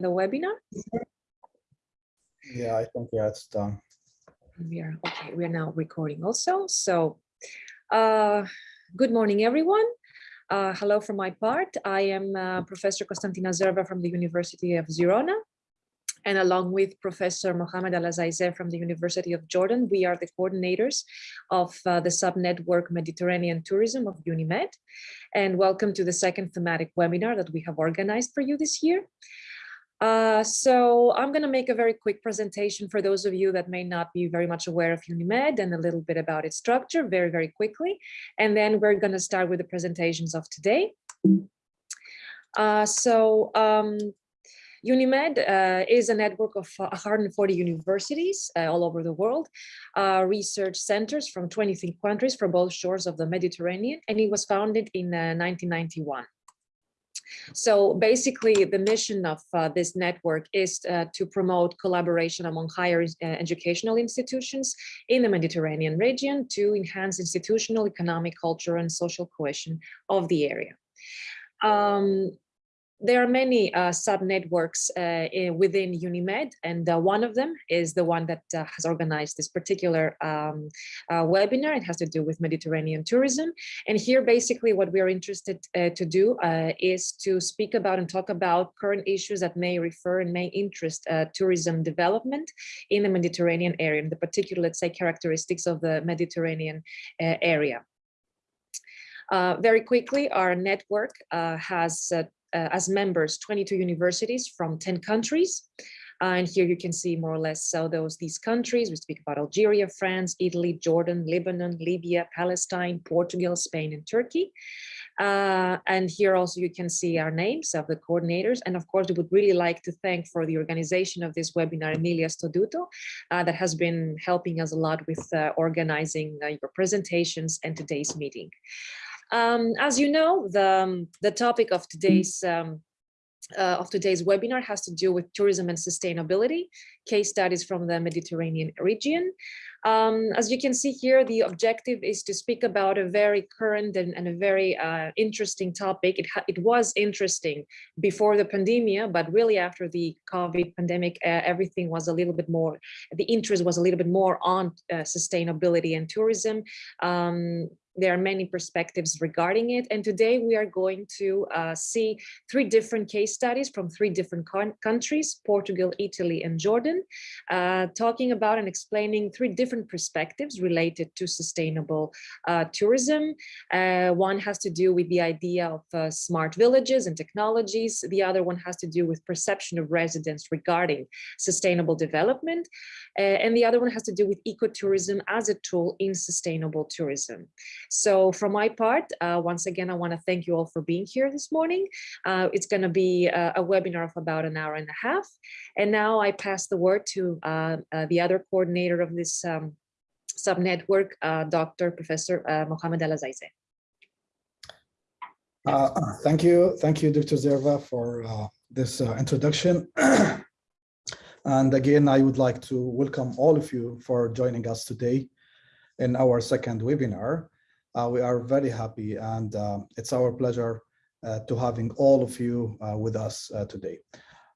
the webinar? Yeah, I think yeah, it's done. We are okay. We are now recording also. So, uh, good morning, everyone. Uh, hello from my part. I am uh, Professor Konstantina Zerva from the University of Girona. And along with Professor Mohamed Al-Azaizeh from the University of Jordan, we are the coordinators of uh, the subnetwork Mediterranean Tourism of UNIMED. And welcome to the second thematic webinar that we have organized for you this year. Uh, so I'm going to make a very quick presentation for those of you that may not be very much aware of UNIMED and a little bit about its structure very, very quickly. And then we're going to start with the presentations of today. Uh, so um, UNIMED uh, is a network of 140 universities uh, all over the world, uh, research centers from 23 countries for both shores of the Mediterranean, and it was founded in 1991. So basically, the mission of uh, this network is uh, to promote collaboration among higher uh, educational institutions in the Mediterranean region to enhance institutional, economic, cultural, and social cohesion of the area. Um, there are many uh, sub-networks uh, within UNIMED, and uh, one of them is the one that uh, has organized this particular um, uh, webinar. It has to do with Mediterranean tourism. And here, basically, what we are interested uh, to do is to speak about and talk about current issues that may refer and may interest tourism development in the Mediterranean area, in the particular, let's say, characteristics of the Mediterranean area. Uh, very quickly, our network uh, has uh, as members 22 universities from 10 countries. Uh, and here you can see more or less so those these countries. We speak about Algeria, France, Italy, Jordan, Lebanon, Libya, Palestine, Portugal, Spain, and Turkey. Uh, and here also you can see our names of the coordinators. And of course, we would really like to thank for the organization of this webinar, Emilia Stoduto, uh, that has been helping us a lot with uh, organizing uh, your presentations and today's meeting. Um, as you know, the, um, the topic of today's um, uh, of today's webinar has to do with tourism and sustainability, case studies from the Mediterranean region. Um, as you can see here, the objective is to speak about a very current and, and a very uh, interesting topic. It, it was interesting before the pandemic, but really after the COVID pandemic, uh, everything was a little bit more, the interest was a little bit more on uh, sustainability and tourism. Um, there are many perspectives regarding it. And today we are going to uh, see three different case studies from three different countries, Portugal, Italy, and Jordan, uh, talking about and explaining three different perspectives related to sustainable uh, tourism. Uh, one has to do with the idea of uh, smart villages and technologies. The other one has to do with perception of residents regarding sustainable development. Uh, and the other one has to do with ecotourism as a tool in sustainable tourism. So from my part, uh, once again, I want to thank you all for being here this morning. Uh, it's going to be a, a, webinar of about an hour and a half. And now I pass the word to uh, uh the other coordinator of this um, sub-network, uh, Dr. Professor uh, Mohamed Al-Azaizeh. thank you. Thank you, Dr. Zerva, for this introduction. and again, I would like to welcome all of you for joining us today in our second webinar. Uh, we are very happy and uh, it's our pleasure uh, to having all of you uh, with us uh, today.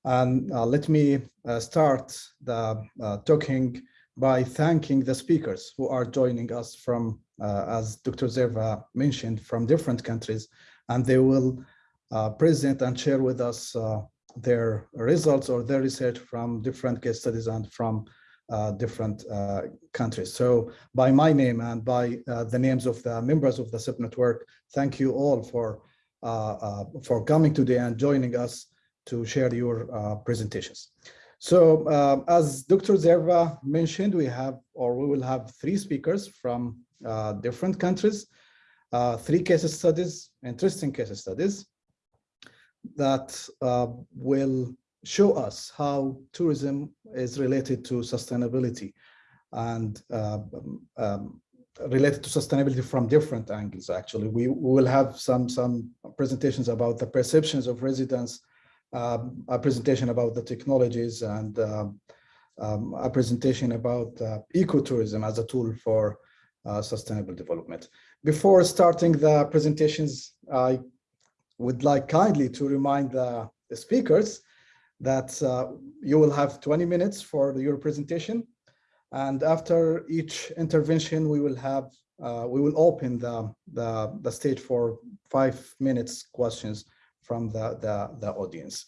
And uh, let me start the talking by thanking the speakers who are joining us from, as Dr. Zerva mentioned, from different countries, and they will present and share with us their results or their research from different case studies and from different uh, countries. So by my name and by uh, the names of the members of the SIP network, thank you all for, for coming today and joining us to share your presentations. So uh, as Dr. Zerva mentioned, we have or we will have three speakers from uh, different countries, uh, three case studies, interesting case studies that will show us how tourism is related to sustainability and uh, um, related to sustainability from different angles actually. We, we, will have some some presentations about the perceptions of residents um, a presentation about the technologies and uh, um, a presentation about uh, ecotourism as a tool for uh, sustainable development. Before starting the presentations i would like kindly to remind the, the speakers that uh, you will have 20 minutes for your presentation. And after each intervention, we will have uh, we will open the, the, the stage for five minutes questions from the, the, the audience.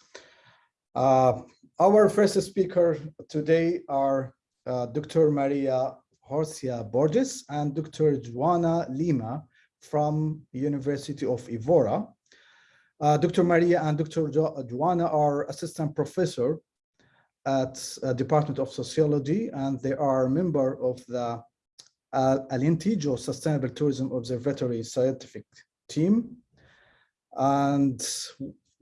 Uh, our first speaker today are uh, Dr. Maria Rosario Borges and Dr. Joana Lima from University of Evora. Uh, Dr. Maria and Dr. Jo Joana are assistant professor at uh, Department of Sociology, and they are a member of the uh, Alentejo Sustainable Tourism Observatory scientific team. And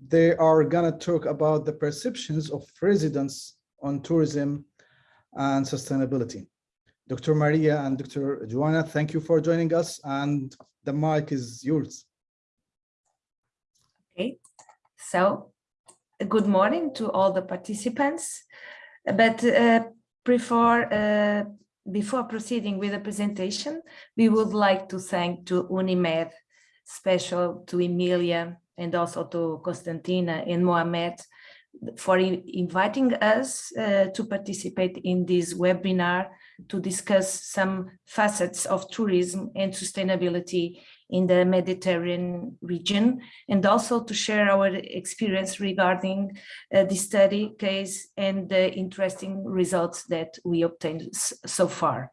they are gonna talk about the perceptions of residents on tourism and sustainability. Dr. Maria and Dr. Joana, thank you for joining us and the mic is yours. Okay, so good morning to all the participants. But uh, before, uh, before proceeding with the presentation, we would like to thank to UNIMED, special to Emilia and also to Konstantina and Mohamed for inviting us uh, to participate in this webinar to discuss some facets of tourism and sustainability in the Mediterranean region, and also to share our experience regarding uh, the study case and the interesting results that we obtained so far.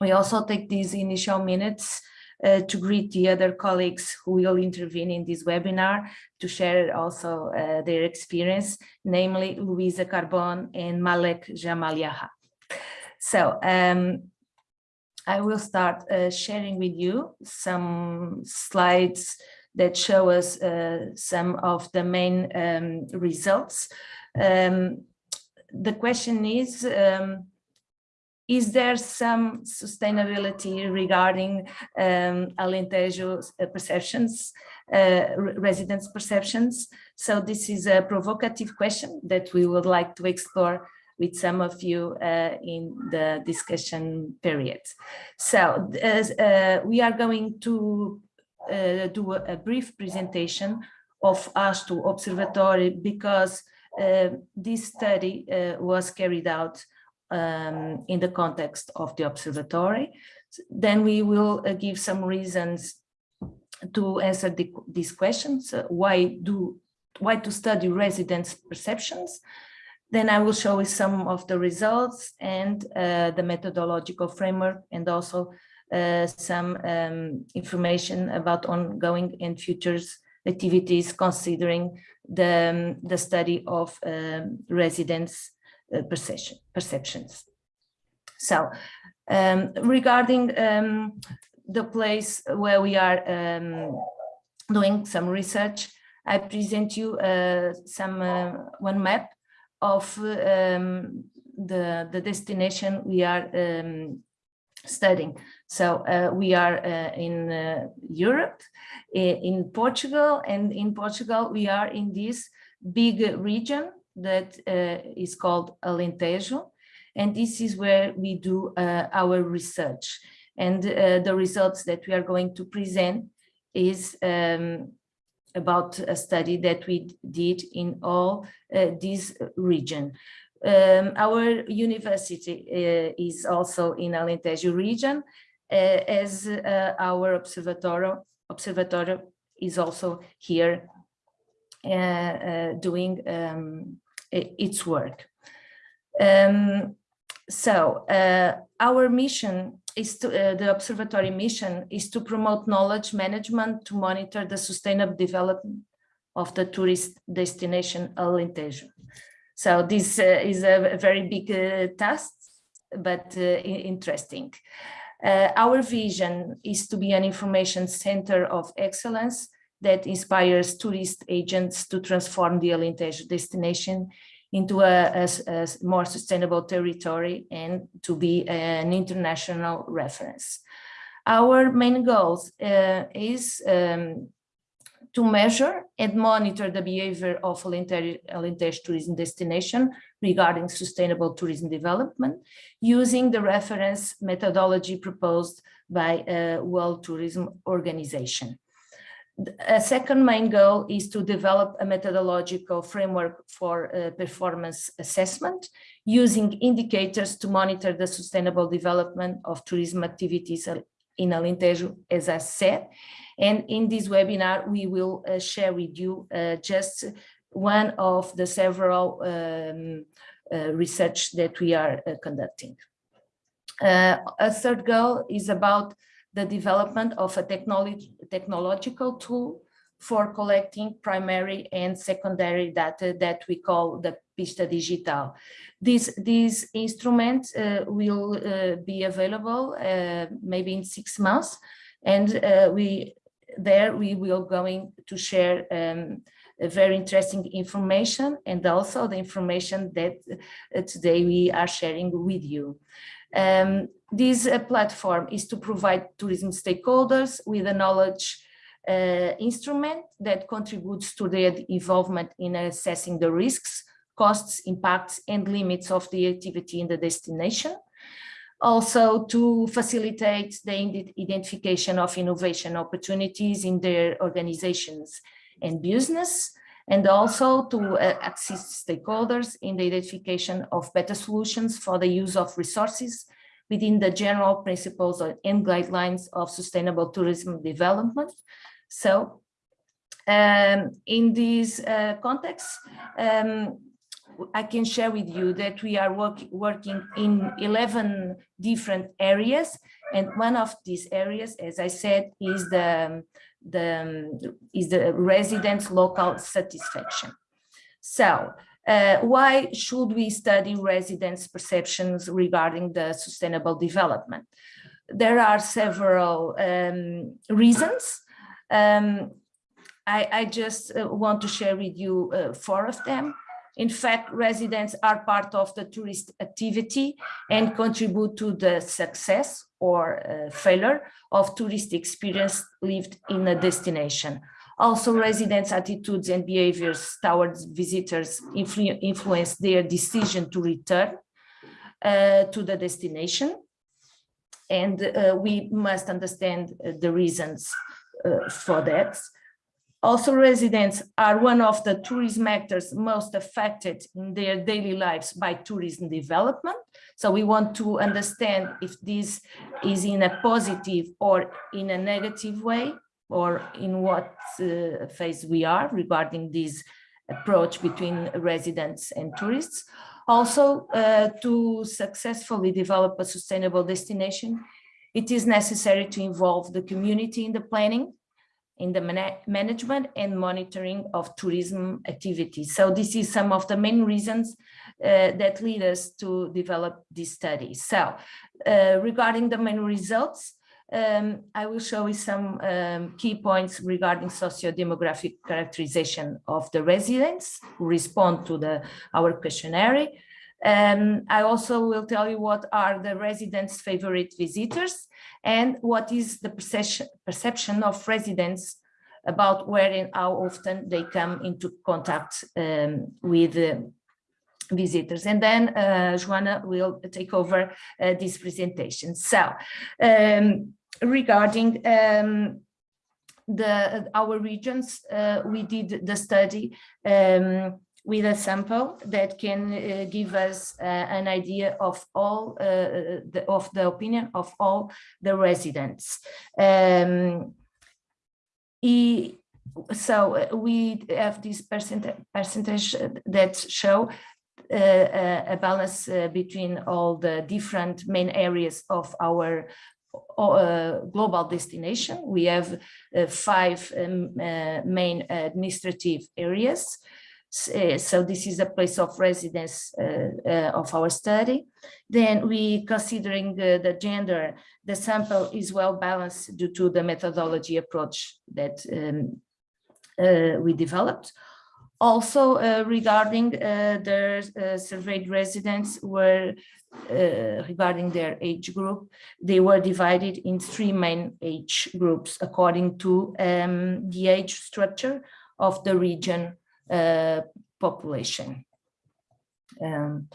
We also take these initial minutes uh, to greet the other colleagues who will intervene in this webinar to share also uh, their experience, namely Luisa Carbone and Malek Jamaliah. So um, I will start uh, sharing with you some slides that show us uh, some of the main um, results. Um, the question is, um, is there some sustainability regarding um, Alentejo's uh, perceptions, uh, residents' perceptions? So this is a provocative question that we would like to explore with some of you uh, in the discussion period. So uh, we are going to uh, do a, brief presentation of ASTU Observatory because uh, this study uh, was carried out um, in the context of the observatory. Then we will give some reasons to answer the, these questions. why do why to study residents' perceptions? Then I will show you some of the results and uh, the methodological framework and also uh, some um, information about ongoing and futures activities considering the, um, the study of um, residents uh, perception, perceptions. So um, regarding um, the place where we are um, doing some research, I present you uh, some uh, one map of um, the, the destination we are um, studying. So uh, we are uh, in uh, Europe, in Portugal, and in Portugal we are in this big region that uh, is called Alentejo, and this is where we do uh, our research. And uh, the results that we are going to present is um, about a study that we did in all uh, this region. Um, our university uh, is also in Alentejo region, uh, as uh, our observatory, observatory is also here uh, uh, doing um, its work. Um, so our mission is to, uh, the observatory mission is to promote knowledge management to monitor the sustainable development of the tourist destination Alentejo. So this uh, is a very big uh, task, but uh, interesting. Uh, our vision is to be an information center of excellence that inspires tourist agents to transform the Alentejo destination into a, a, a, more sustainable territory and to be an international reference. Our main goal uh, is um, to measure and monitor the behavior of Alentejo tourism destination regarding sustainable tourism development using the reference methodology proposed by a World Tourism Organization. A second main goal is to develop a methodological framework for uh, performance assessment using indicators to monitor the sustainable development of tourism activities in Alentejo, as I said. And in this webinar, we will uh, share with you uh, just one of the several um, uh, research that we are uh, conducting. Uh, a third goal is about the development of a technology, technological tool for collecting primary and secondary data that we call the Pista Digital. This, this instrument uh, will uh, be available uh, maybe in six months and uh, we there we will going to share um, very interesting information and also the information that uh, today we are sharing with you. Um, this uh, platform is to provide tourism stakeholders with a knowledge uh, instrument that contributes to their involvement in assessing the risks, costs, impacts, and limits of the activity in the destination. Also to facilitate the identification of innovation opportunities in their organizations and business, and also to uh, assist stakeholders in the identification of better solutions for the use of resources within the general principles and guidelines of sustainable tourism development. So um, in this uh, context, um, I can share with you that we are work, working in 11 different areas. And one of these areas, as I said, is the, the, is the residents' local satisfaction. So uh, why should we study residents' perceptions regarding the sustainable development? There are several um, reasons. Um, I, I, just uh, want to share with you uh, four of them. In fact, residents are part of the tourist activity and contribute to the success or uh, failure of tourist experience lived in a destination. Also, residents' attitudes and behaviors towards visitors influ influence their decision to return uh, to the destination. And uh, we must understand uh, the reasons uh, for that. Also, residents are one of the tourism actors most affected in their daily lives by tourism development. So we want to understand if this is in a positive or in a negative way, or in what uh, phase we are regarding this approach between residents and tourists. Also, uh, to successfully develop a sustainable destination, it is necessary to involve the community in the planning in the man management and monitoring of tourism activities. So this is some of the main reasons uh, that lead us to develop this study. So uh, regarding the main results, um, I will show you some um, key points regarding socio-demographic characterization of the residents who respond to the our questionnaire. Um, I also will tell you what are the residents' favorite visitors and what is the perception, perception of residents about where and how often they come into contact um, with uh, visitors. And then uh, Joana will take over uh, this presentation. So um, regarding um, the our regions, uh, we did the study um, with a sample that can uh, give us uh, an idea of all uh, the, of the opinion of all the residents. Um, he, so uh, we have this percentage, percentage that show uh, uh, a balance between all the different main areas of our global destination. We have five um, main administrative areas uh, so this is a place of residence uh, uh, of our study. Then we, considering the gender, the sample is well balanced due to the methodology approach that um, we developed. Also, uh, regarding uh, the uh, surveyed residents were regarding their age group, they were divided in three main age groups according to um, the age structure of the region uh, population. Um,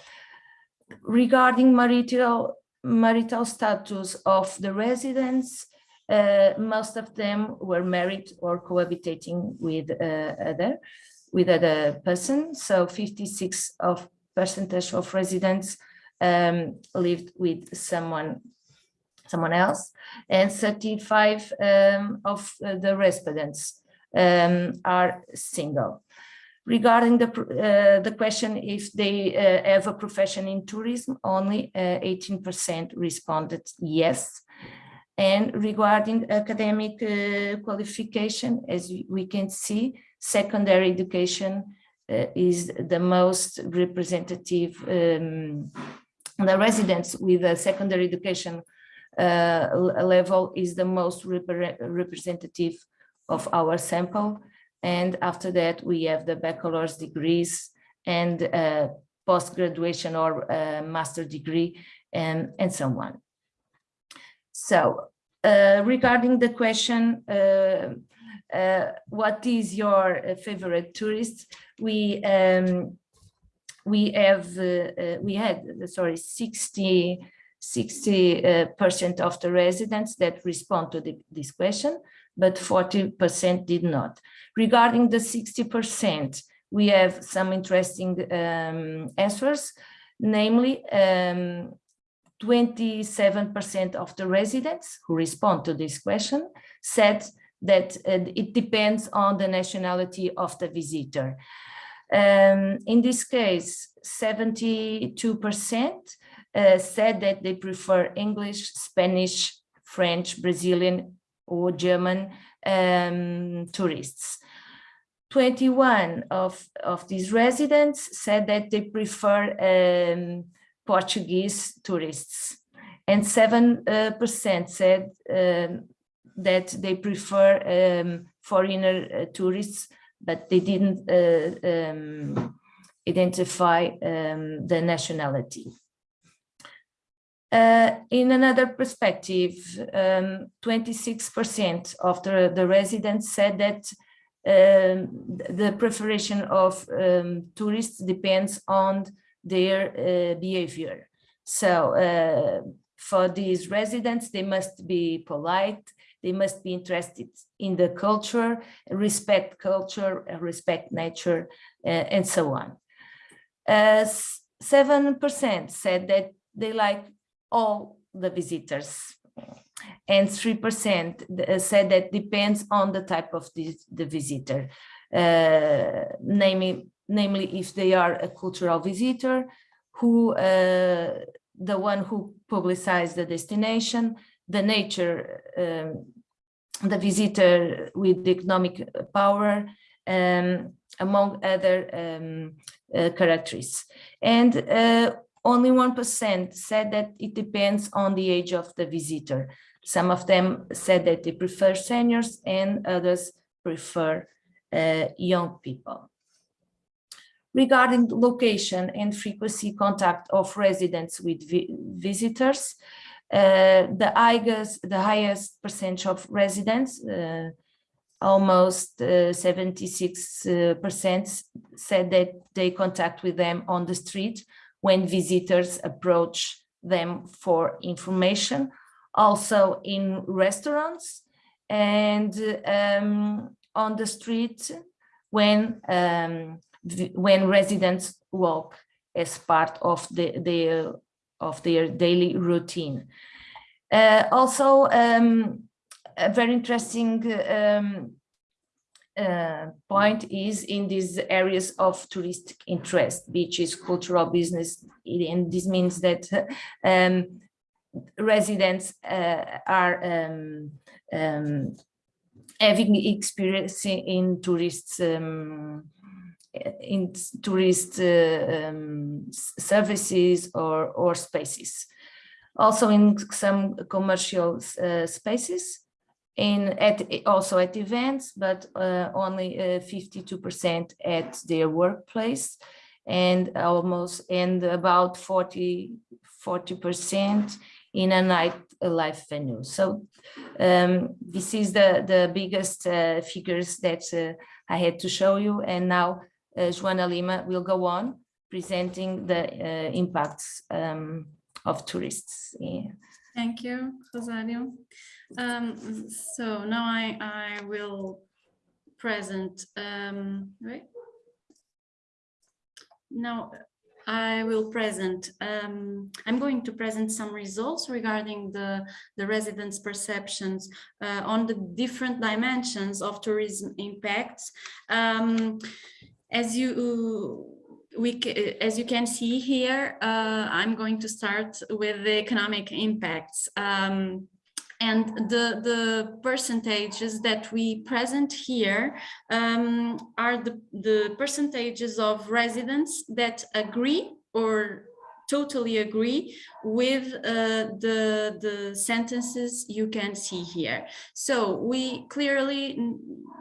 regarding marital marital status of the residents, uh, most of them were married or cohabitating with uh, other with other person. So 56 of percentage of residents um, lived with someone someone else, and 35 um, of uh, the respondents um, are single. Regarding the uh, the question if they uh, have a profession in tourism, only 18% responded yes. And regarding academic uh, qualification, as we can see, secondary education uh, is the most representative, um, the residents with a secondary education uh, level is the most repre representative of our sample. And after that, we have the bachelor's degrees and uh, post-graduation or uh, master degree and, and so on. So uh, regarding the question, uh, uh, what is your favorite tourist? We um, we have uh, uh, we had sorry 60 60 percent of the residents that respond to the, this question, but 40 percent did not. Regarding the 60 percent, we have some interesting um, answers, namely. Um, 27% of the residents who respond to this question said that uh, it depends on the nationality of the visitor. Um, in this case, 72% uh, said that they prefer English, Spanish, French, Brazilian or German um, tourists. 21 of, of these residents said that they prefer um, Portuguese tourists. And 7% uh, said um, that they prefer um, foreigner uh, tourists, but they didn't uh, um, identify um, the nationality. Uh, in another perspective, 26% um, of the, the residents said that um, the preparation of tourists depends on their uh, behavior. So uh, for these residents, they must be polite, they must be interested in the culture, respect culture, respect nature, uh, and so on. 7% said that they like all the visitors and 3% said that depends on the type of the, the visitor, uh, namely, namely if they are a cultural visitor, who uh, the one who publicized the destination, the nature, um, the visitor with economic power, um, among other um, uh, characteristics. And uh, only 1% said that it depends on the age of the visitor. Some of them said that they prefer seniors and others prefer uh, young people. Regarding location and frequency contact of residents with vi visitors, the, highest, the highest percentage of residents, uh, almost 76% uh, said that they contact with them on the street when visitors approach them for information, also in restaurants and um, on the street when um, when residents walk as part of the, their of their daily routine. Uh, also, um, a very interesting um, uh, point is in these areas of touristic interest, beaches, cultural business, and this means that um, residents uh, are um, um, having experience in tourists um, in tourist uh, um, services or, or spaces. Also in some commercial uh, spaces, in at also at events, but uh, only 52% at their workplace and almost and about 40 40% in a night life venue. So um, this is the the biggest uh, figures that uh, I had to show you. And now uh, Joana Lima will go on presenting the uh, impacts um, of tourists. Yeah. Thank you, Rosario. Um, so now I, I will present, um, right? Now I will present, um, I'm going to present some results regarding the, the residents' perceptions uh, on the different dimensions of tourism impacts. Um, as you we as you can see here, uh, I'm going to start with the economic impacts. Um, and the, the percentages that we present here um, are the, the percentages of residents that agree or totally agree with uh, the, the sentences you can see here. So we clearly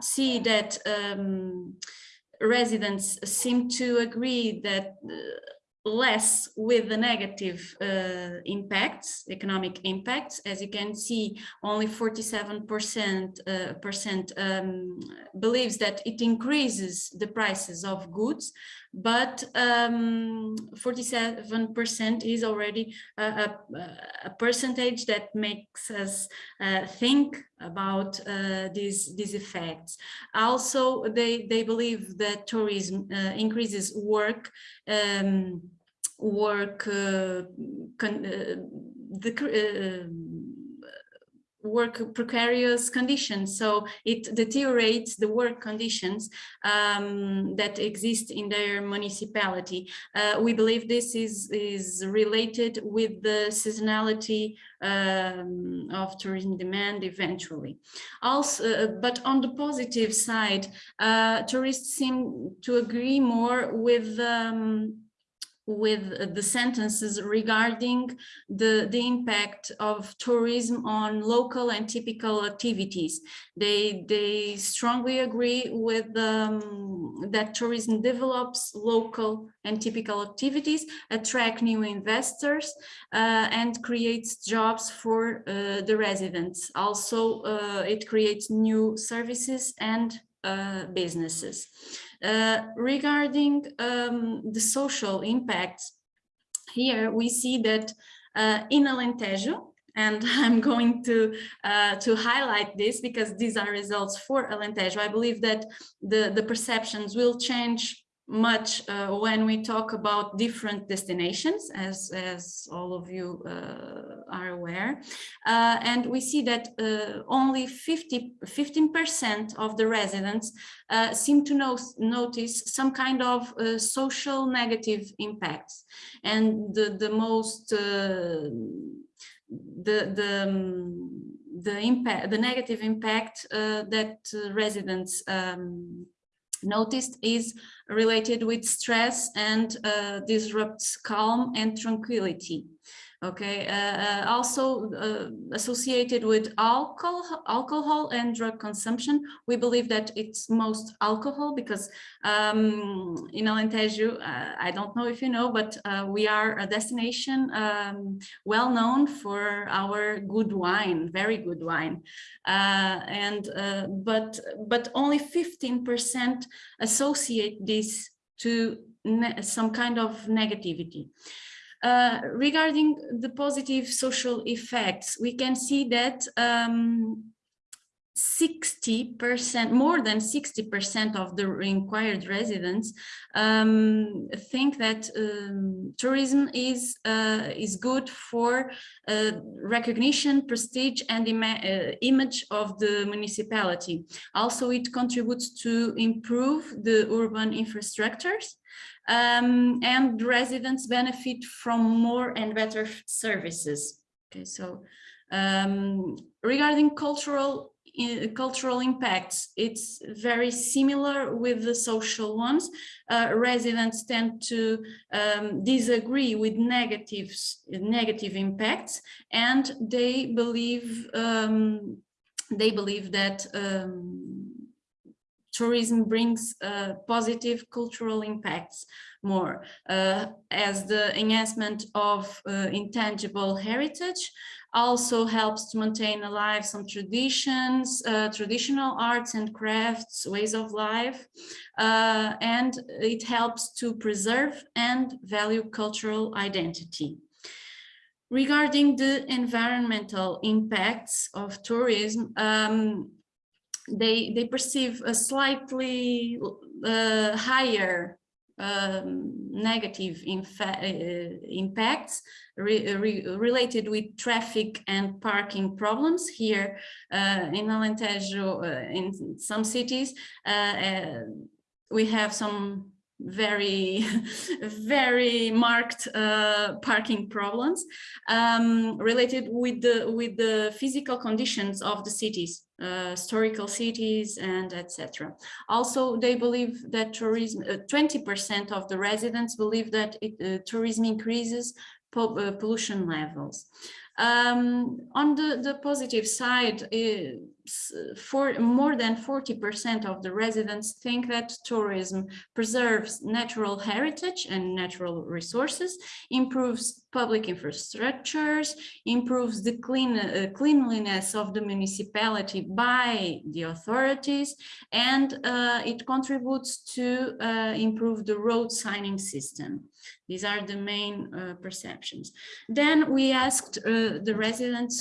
see that um, residents seem to agree that uh, less with the negative uh, impacts, economic impacts. As you can see, only 47% uh, percent um, believes that it increases the prices of goods, but 47% is already a, a, a, percentage that makes us uh, think about uh, these, these effects. Also, they, they believe that tourism uh, increases work um, work uh, con, uh, the uh, work precarious conditions. So it deteriorates the work conditions um, that exist in their municipality. Uh, we believe this is is related with the seasonality um, of tourism demand eventually. Also uh, but on the positive side uh, tourists seem to agree more with um, with the sentences regarding the, the impact of tourism on local and typical activities. They, they strongly agree with um, that tourism develops local and typical activities, attract new investors, uh, and creates jobs for uh, the residents. Also, uh, it creates new services and uh, businesses. Uh, regarding um, the social impacts, here we see that uh, in Alentejo, and I'm going to uh, to highlight this because these are results for Alentejo. I believe that the the perceptions will change much uh, when we talk about different destinations, as, as all of you uh, are aware. Uh, and we see that uh, only 50, 15% of the residents uh, seem to know, notice some kind of uh, social negative impacts. And the, the most, the, the, um, the impact, the negative impact that residents um, noticed is related with stress and uh, disrupts calm and tranquility okay uh, uh, also uh, associated with alcohol alcohol and drug consumption we believe that it's most alcohol because um, in Alentejo uh, I don't know if you know but uh, we are a destination um, well known for our good wine very good wine. And but but only 15 percent associate this to some kind of negativity uh, regarding the positive social effects, we can see that 60%, um, more than 60% of the inquired residents um, think that um, tourism is uh, is good for uh, recognition, prestige, and uh, image of the municipality. Also, it contributes to improve the urban infrastructures um, and residents benefit from more and better services. Okay, so um, regarding cultural cultural impacts, it's very similar with the social ones. Uh, residents tend to um, disagree with negatives, negative impacts, and they believe um, they believe that um, tourism brings uh, positive cultural impacts more uh, as the enhancement of uh, intangible heritage also helps to maintain alive some traditions, uh, traditional arts and crafts, ways of life, uh, and it helps to preserve and value cultural identity. regarding the environmental impacts of tourism, um, they they perceive a slightly uh, higher um, negative uh, impacts re re related with traffic and parking problems here uh, in Alentejo, uh, in some cities. We have some very very marked uh, parking problems um, related with the with the physical conditions of the cities uh, historical cities and etc also they believe that tourism 20 uh, percent of the residents believe that it, uh, tourism increases uh, pollution levels. Um, on the, the positive side, for more than 40% of the residents think that tourism preserves natural heritage and natural resources, improves public infrastructures, improves the clean, uh, cleanliness of the municipality by the authorities, and uh, it contributes to uh, improve the road signing system. These are the main uh, perceptions. Then we asked uh, the residents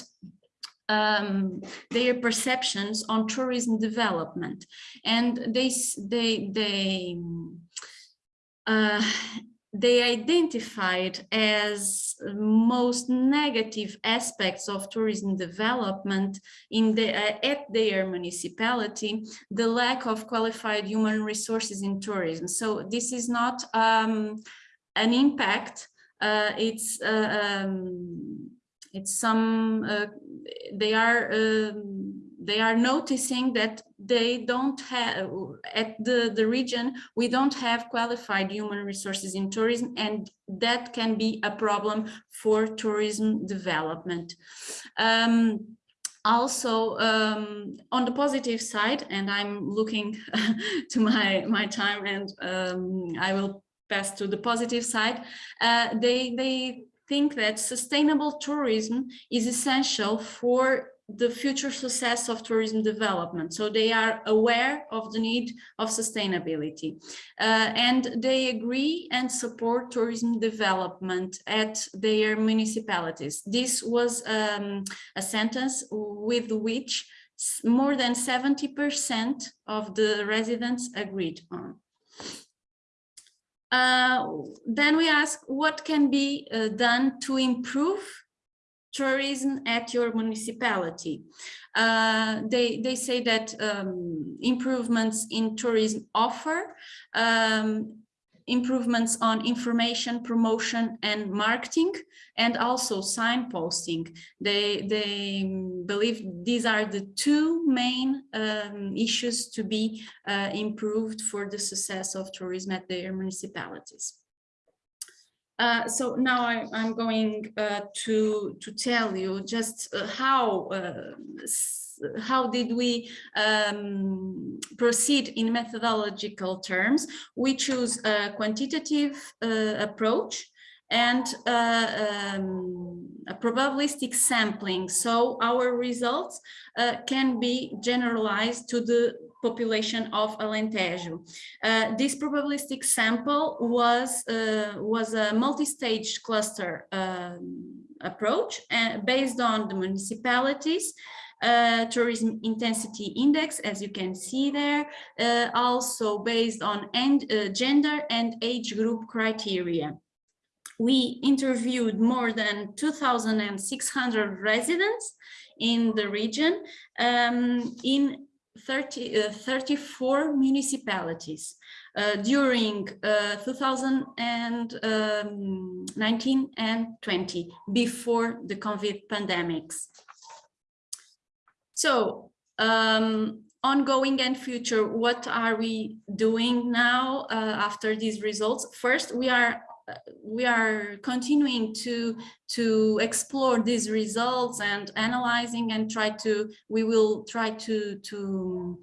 um, their perceptions on tourism development, and they they they uh, they identified as most negative aspects of tourism development in the uh, at their municipality the lack of qualified human resources in tourism so this is not um, an impact. Uh, it's uh, um, it's some uh, they are um, they are noticing that they don't have at the the region we don't have qualified human resources in tourism and that can be a problem for tourism development. Um, also um, on the positive side and i'm looking to my my time and um, i will pass to the positive side, uh, they, they think that sustainable tourism is essential for the future success of tourism development. So they are aware of the need of sustainability uh, and they agree and support tourism development at their municipalities. This was um, a sentence with which more than 70% of the residents agreed on. Uh, then we ask what can be uh, done to improve tourism at your municipality. Uh, they, they say that um, improvements in tourism offer um, improvements on information promotion and marketing and also signposting. They they believe these are the two main um, issues to be uh, improved for the success of tourism at their municipalities. Uh, so now I, am going uh, to to tell you just uh, how uh, how did we um, proceed in methodological terms? We choose a quantitative uh, approach and uh, um, a probabilistic sampling. So our results uh, can be generalized to the population of Alentejo. Uh, this probabilistic sample was, uh, was a multi-stage cluster um, approach and based on the municipalities uh, tourism intensity index, as you can see there, uh, also based on end, uh, gender and age group criteria. We interviewed more than 2,600 residents in the region um, in 30, uh, 34 municipalities uh, during uh, 2019 um, and 20 before the COVID pandemics. So um, ongoing and future, what are we doing now uh, after these results? First, we are we are continuing to to explore these results and analyzing and try to we will try to to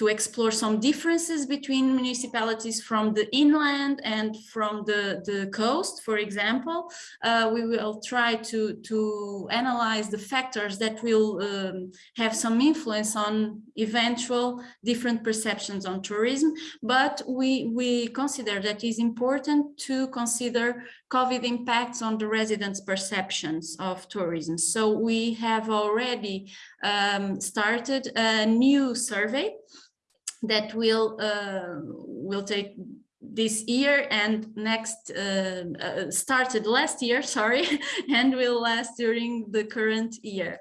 to explore some differences between municipalities from the inland and from the, the coast, for example. Uh, we will try to, to analyze the factors that will um, have some influence on eventual different perceptions on tourism, but we, we consider that is important to consider COVID impacts on the residents' perceptions of tourism. So we have already um, started a new survey that will uh, will take this year and next uh, uh, started last year sorry and will last during the current year.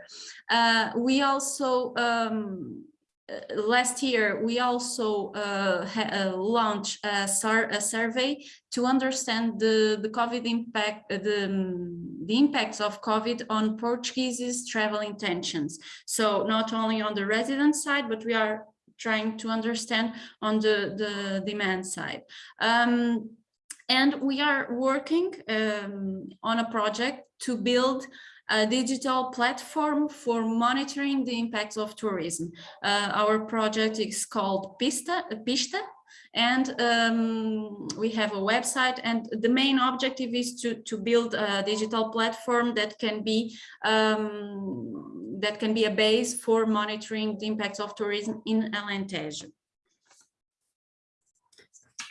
Uh, we also um, uh, last year we also uh, uh, launched a, sur a, survey to understand the the covid impact the um, the impacts of covid on portuguese's travel intentions. So not only on the resident side but we are trying to understand on the, the demand side. Um, and we are working um, on a project to build a digital platform for monitoring the impacts of tourism. Uh, our project is called Pista, Pista and um, we have a website and the main objective is to to build a digital platform that can be um, that can be a base for monitoring the impacts of tourism in Alentejo.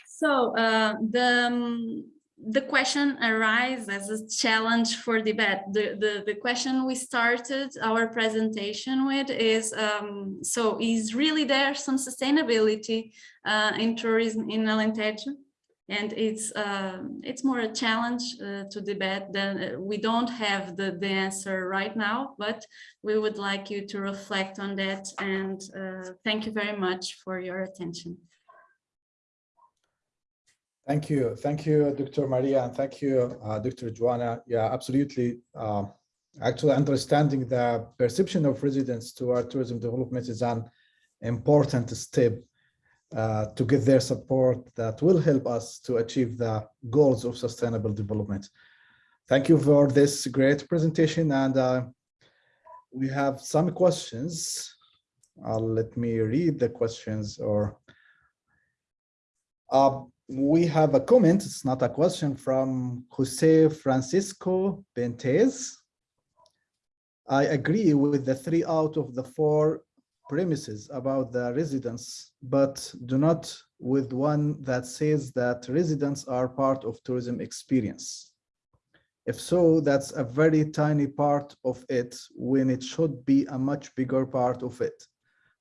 So uh, the um, the question arises as a challenge for debate. The, the, the question we started our presentation with is, um, so is really there some sustainability uh, in tourism in Alentejo? And it's uh, it's more a challenge uh, to debate than uh, we don't have the, the answer right now, but we would like you to reflect on that. And uh, thank you very much for your attention. Thank you. Thank you, Dr. Maria, and thank you, uh, Dr. Joana. Yeah, absolutely. Uh, actually, understanding the perception of residents toward tourism development is an important step uh, to get their support that will help us to achieve the goals of sustainable development. Thank you for this great presentation, and uh, we have some questions. let me read the questions or uh, we have a comment, it's not a question, from Jose Francisco Bentez. I agree with the three out of the four premises about the residents, but do not with one that says that residents are part of tourism experience. If so, that's a very tiny part of it when it should be a much bigger part of it.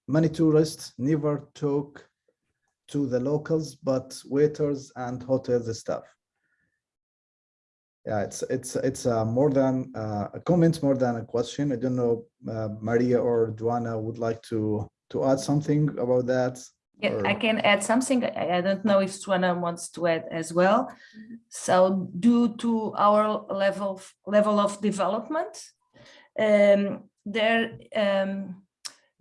Many tourists never talk to the locals, but waiters and hotels staff. Yeah, it's it's it's uh, more than uh, a comment, more than a question. I don't know, uh, Maria or Joana would like to to add something about that. Yeah, or... I can add something. I, don't know if Joana wants to add as well. So due to our level of, level of development, um, there um,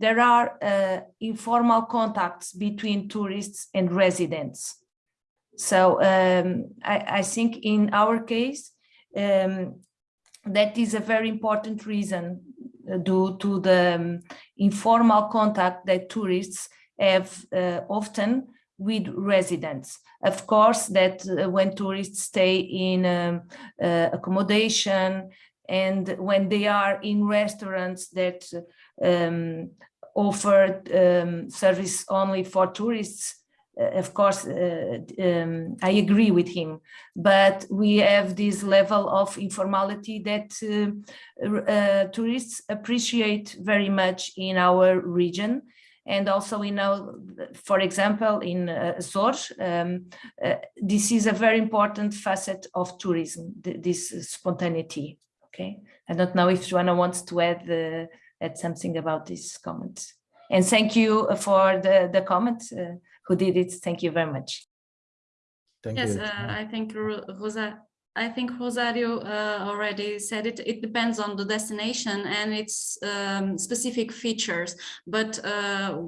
there are uh, informal contacts between tourists and residents. So um, I, I, think in our case, um, that is a very important reason uh, due to the um, informal contact that tourists have uh, often with residents. Of course, that uh, when tourists stay in um, uh, accommodation and when they are in restaurants that um, offered um, service only for tourists, uh, of course, uh, um, I agree with him, but we have this level of informality that uh, uh tourists appreciate very much in our region. And also we know, for example, in uh, Azores, um, uh, this is a very important facet of tourism, th this spontaneity. Okay, I don't know if Joana wants to add the add something about this comment. And thank you for the, the comment uh, who did it. Thank you very much. Thank yes, you. uh, I think Rosa, I think Rosario uh, already said it. It depends on the destination and its um, specific features. But uh,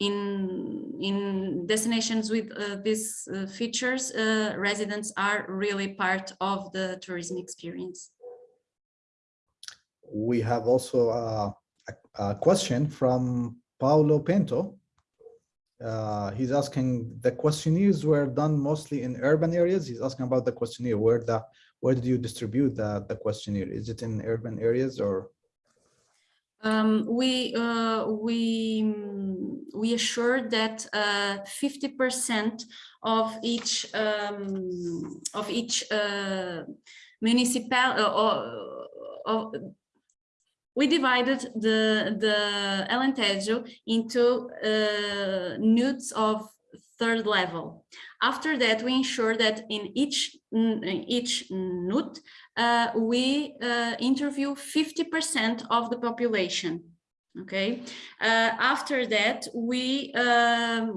in in destinations with uh, these uh, features, uh, residents are really part of the tourism experience. We have also a, a question from Paulo Pinto. Uh, he's asking the questionnaires were done mostly in urban areas. He's asking about the questionnaire. Where the where did you distribute the the questionnaire? Is it in urban areas or? Um, we uh, we we assured that uh, fifty percent of each um, of each uh, municipal uh, or, or we divided the the Alentejo into uh, NUTS of third level. After that, we ensure that in each each node uh, we uh, interview 50% of the population. Okay. Uh, after that, we um,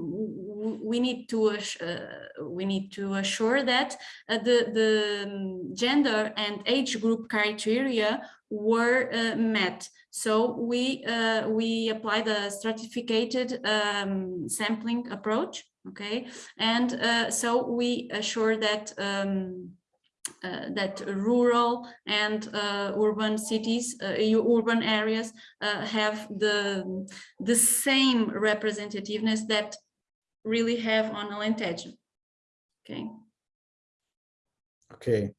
we need to uh, we need to assure that uh, the the um, gender and age group criteria were uh, met. So we uh, we apply the stratificated um, sampling approach. Okay, and uh, so we assure that. Um, that rural and uh, urban cities, uh, urban areas uh, have the the same representativeness that really have on Alentejo. Okay. Okay.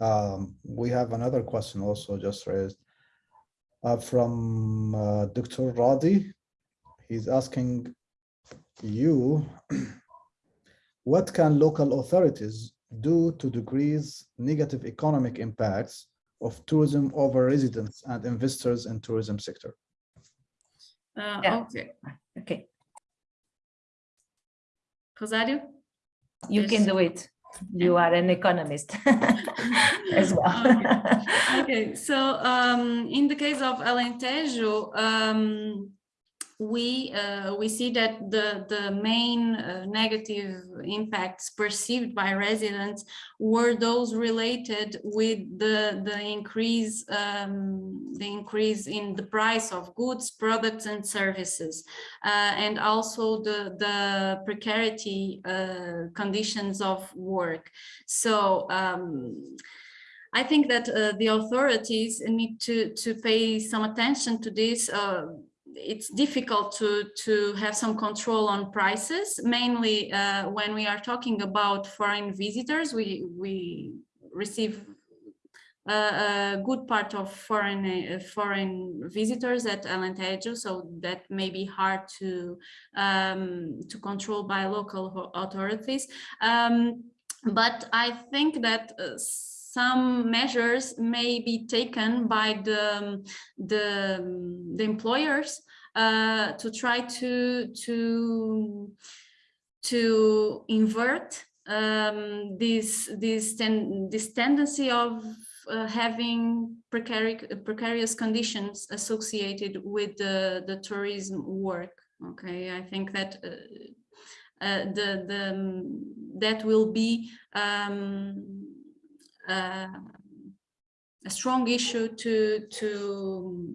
Um, we have another question also just raised uh, from uh, Dr. Radi. He's asking you, what can local authorities do to decrease negative economic impacts of tourism over residents and investors in tourism sector? Uh, Yeah. Okay. Okay, Rosario? you can do it. You are an economist as well. Okay, so um, in the case of Alentejo, um, we uh, we see that the the main uh, negative impacts perceived by residents were those related with the the increase um, the increase in the price of goods, products, and services, uh, and also the the precarity uh, conditions of work. So. Um, I think that uh, the authorities need to to pay some attention to this. Uh, it's difficult to to have some control on prices, mainly uh, when we are talking about foreign visitors. We we receive a, a good part of foreign uh, foreign visitors at Alentejo, so that may be hard to um, to control by local authorities. Um, but I think that uh, some measures may be taken by the the, the employers uh, to try to to to invert um, this this ten, this tendency of uh, having precarious precarious conditions associated with the the tourism work. Okay, I think that. Uh, uh, the the that will be um, a strong issue to to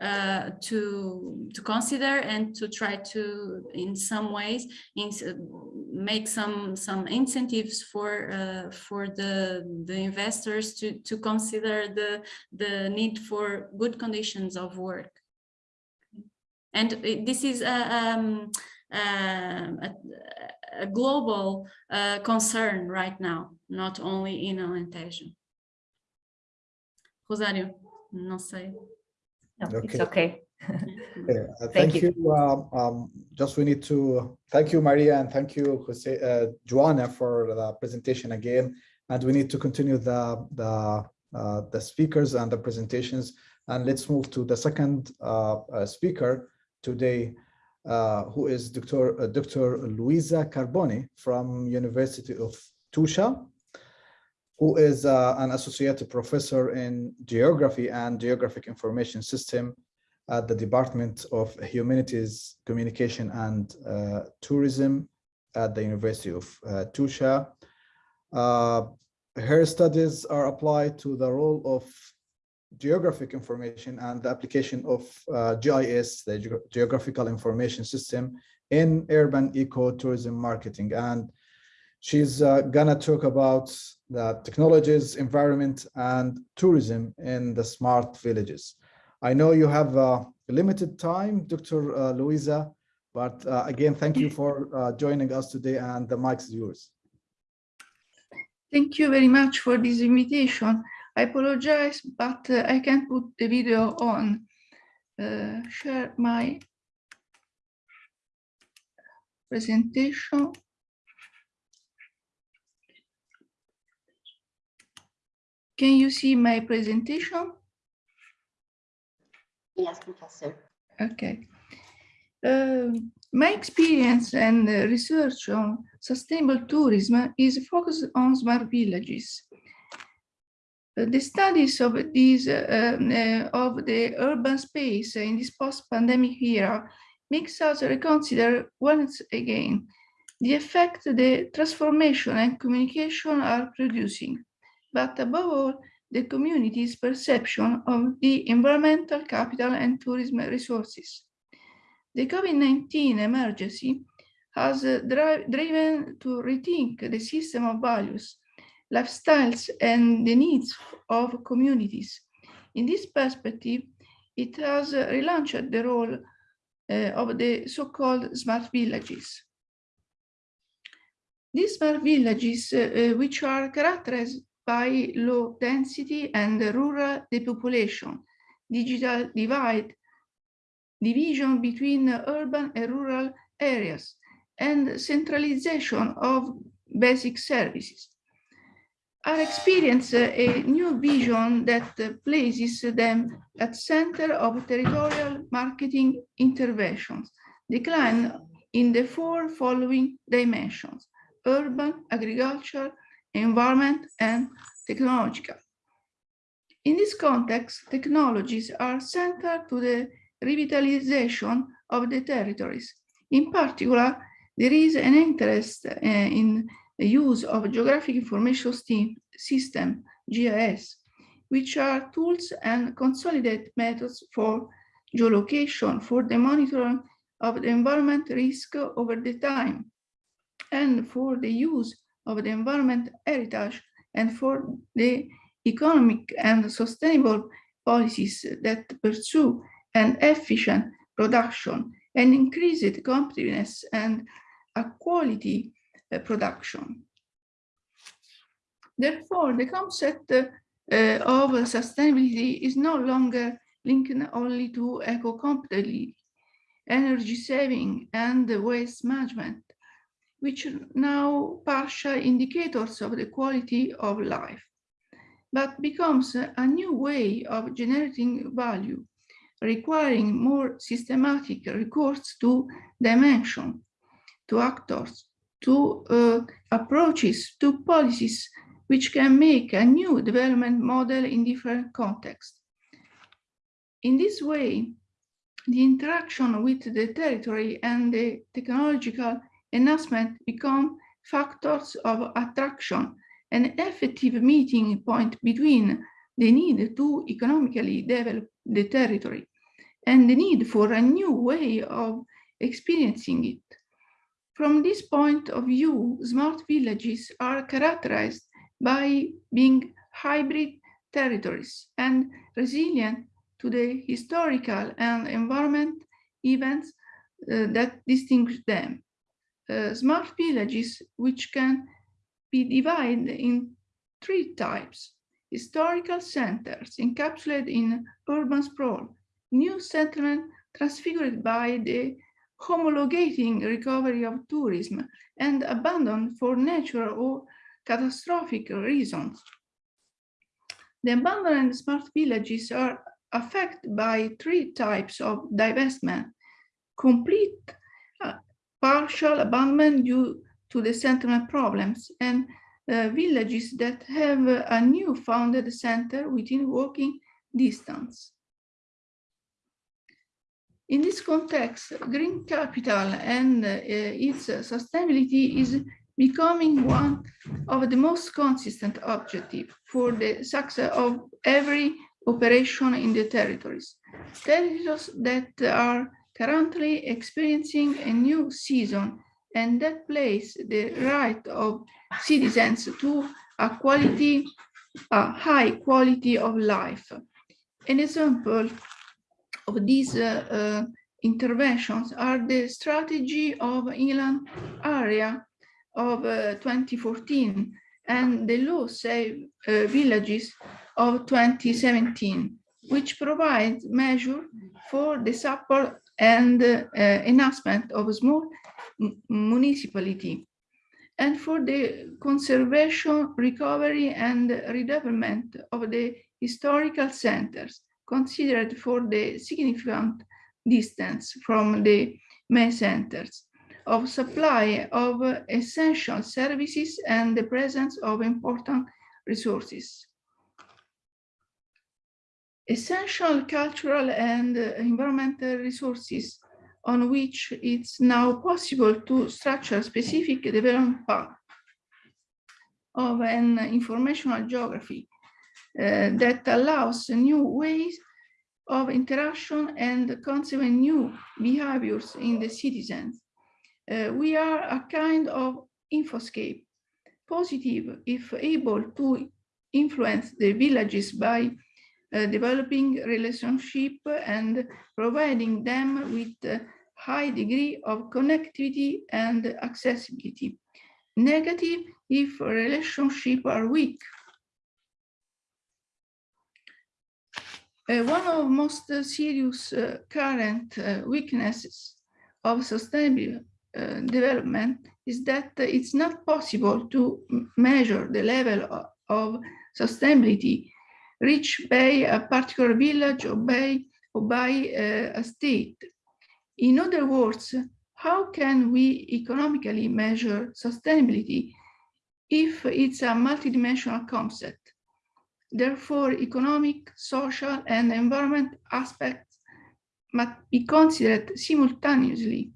uh, to to consider and to try to in some ways in, make some some incentives for uh, for the the investors to to consider the the need for good conditions of work. And this is a um, um, a, a global uh, concern right now, not only in Alentejo. Rosário, não sei. No, It's Okay. okay. Okay, uh, Thank Thank you. you. um, um, Just we need to, thank you, Maria, and thank you, Jose, uh, Joana, for the presentation again. And we need to continue the, the, uh, the speakers and the presentations. And let's move to the second uh, uh, speaker today, uh, who is Dr. uh, Dr. Luisa Carbone from University of Tuscia, who is uh, an associate professor in geography and geographic information system at the Department of Humanities, Communication and uh, Tourism at the University of uh, Tuscia. Uh, her studies are applied to the role of geographic information and the application of uh, GIS, the Geo- Geographical Information System in urban ecotourism marketing. And she's uh, gonna talk about the technologies, environment, and tourism in the smart villages. I know you have uh, limited time, Dr. uh, Luisa, but uh, again, thank you for uh, joining us today and the mic is yours. Thank you very much for this invitation. I apologize, but uh, I can't put the video on. uh, share my presentation. Can you see my presentation? Yes, Professor. Okay. Um, my experience and uh, research on sustainable tourism is focused on smart villages. The studies of these um, uh, of the urban space in this post-pandemic era makes us reconsider once again the effect the transformation and communication are producing, but above all, the community's perception of the environmental capital and tourism resources. The COVID-19 emergency has uh, driven to rethink the system of values, lifestyles, and the needs of communities. In this perspective, it has relaunched the role uh, of the so-called smart villages. These smart villages, uh, uh, which are characterized by low density and rural depopulation, digital divide, division between urban and rural areas, and centralization of basic services. Are experience a new vision that places them at center of territorial marketing interventions, decline in the four following dimensions, urban, agriculture, environment, and technological. In this context, technologies are central to the revitalization of the territories. In particular, there is an interest uh, in use of geographic information system, GIS, which are tools and consolidated methods for geolocation for the monitoring of the environment risk over the time and for the use of the environment heritage and for the economic and sustainable policies that pursue an efficient production and increased competitiveness and a quality production. Therefore, the concept uh, of sustainability is no longer linked only to eco-compatibility, energy saving and waste management, which are now partial indicators of the quality of life, but becomes a new way of generating value, requiring more systematic recourse to dimension, to actors, to uh, approaches, to policies, which can make a new development model in different contexts. In this way, the interaction with the territory and the technological enhancement become factors of attraction, an effective meeting point between the need to economically develop the territory and the need for a new way of experiencing it. From this point of view, smart villages are characterized by being hybrid territories and resilient to the historical and environment events uh, that distinguish them. Uh, smart villages, which can be divided in three types. Historical centers encapsulated in urban sprawl, new settlement transfigured by the homologating recovery of tourism and abandoned for natural or catastrophic reasons. The abandoned smart villages are affected by three types of divestment, complete uh, partial abandonment due to the settlement problems and uh, villages that have a new founded center within walking distance. In this context, green capital and uh, its sustainability is becoming one of the most consistent objectives for the success of every operation in the territories. Territories that are currently experiencing a new season and that place the right of citizens to a quality, a high quality of life. An example of these uh, uh, interventions are the strategy of inland area of uh, 2014 and the law save uh, villages of 2017 which provides measure for the support and enhancement of small municipality and for the conservation, recovery and redevelopment of the historical centers considered for the significant distance from the main centers of supply of essential services and the presence of important resources. Essential cultural and environmental resources on which it's now possible to structure specific development path of an informational geography that allows new ways of interaction and consequent new behaviors in the citizens. Uh, we are a kind of infoscape, positive if able to influence the villages by uh, developing relationship and providing them with a high degree of connectivity and accessibility. Negative if relationships are weak. One of most uh, serious uh, current uh, weaknesses of sustainable uh, development is that it's not possible to measure the level of, of sustainability reached by a particular village or by, or by uh, a state. In other words, how can we economically measure sustainability if it's a multidimensional concept? Therefore, economic, social, and environment aspects must be considered simultaneously.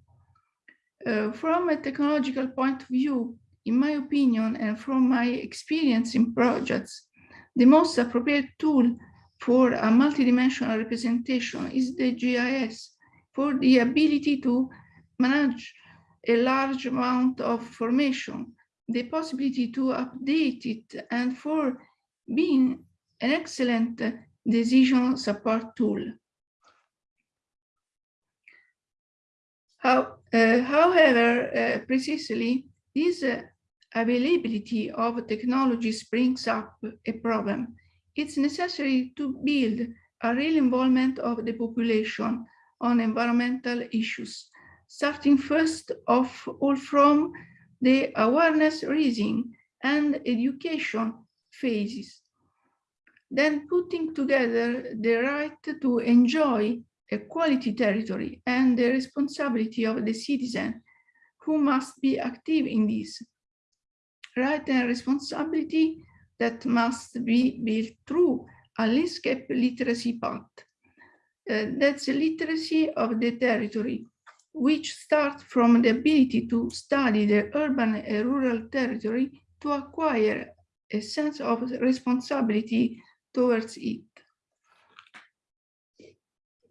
Uh, from a technological point of view, in my opinion, and from my experience in projects, the most appropriate tool for a multidimensional representation is the GIS for the ability to manage a large amount of formation, the possibility to update it, and for being an excellent decision support tool. How, uh, however, uh, precisely, this uh, availability of technologies brings up a problem. It's necessary to build a real involvement of the population on environmental issues, starting first of all from the awareness raising and education phases. Then putting together the right to enjoy a quality territory and the responsibility of the citizen who must be active in this right and responsibility that must be built through a landscape literacy path. Uh, that's the literacy of the territory, which starts from the ability to study the urban and rural territory to acquire a sense of responsibility towards it.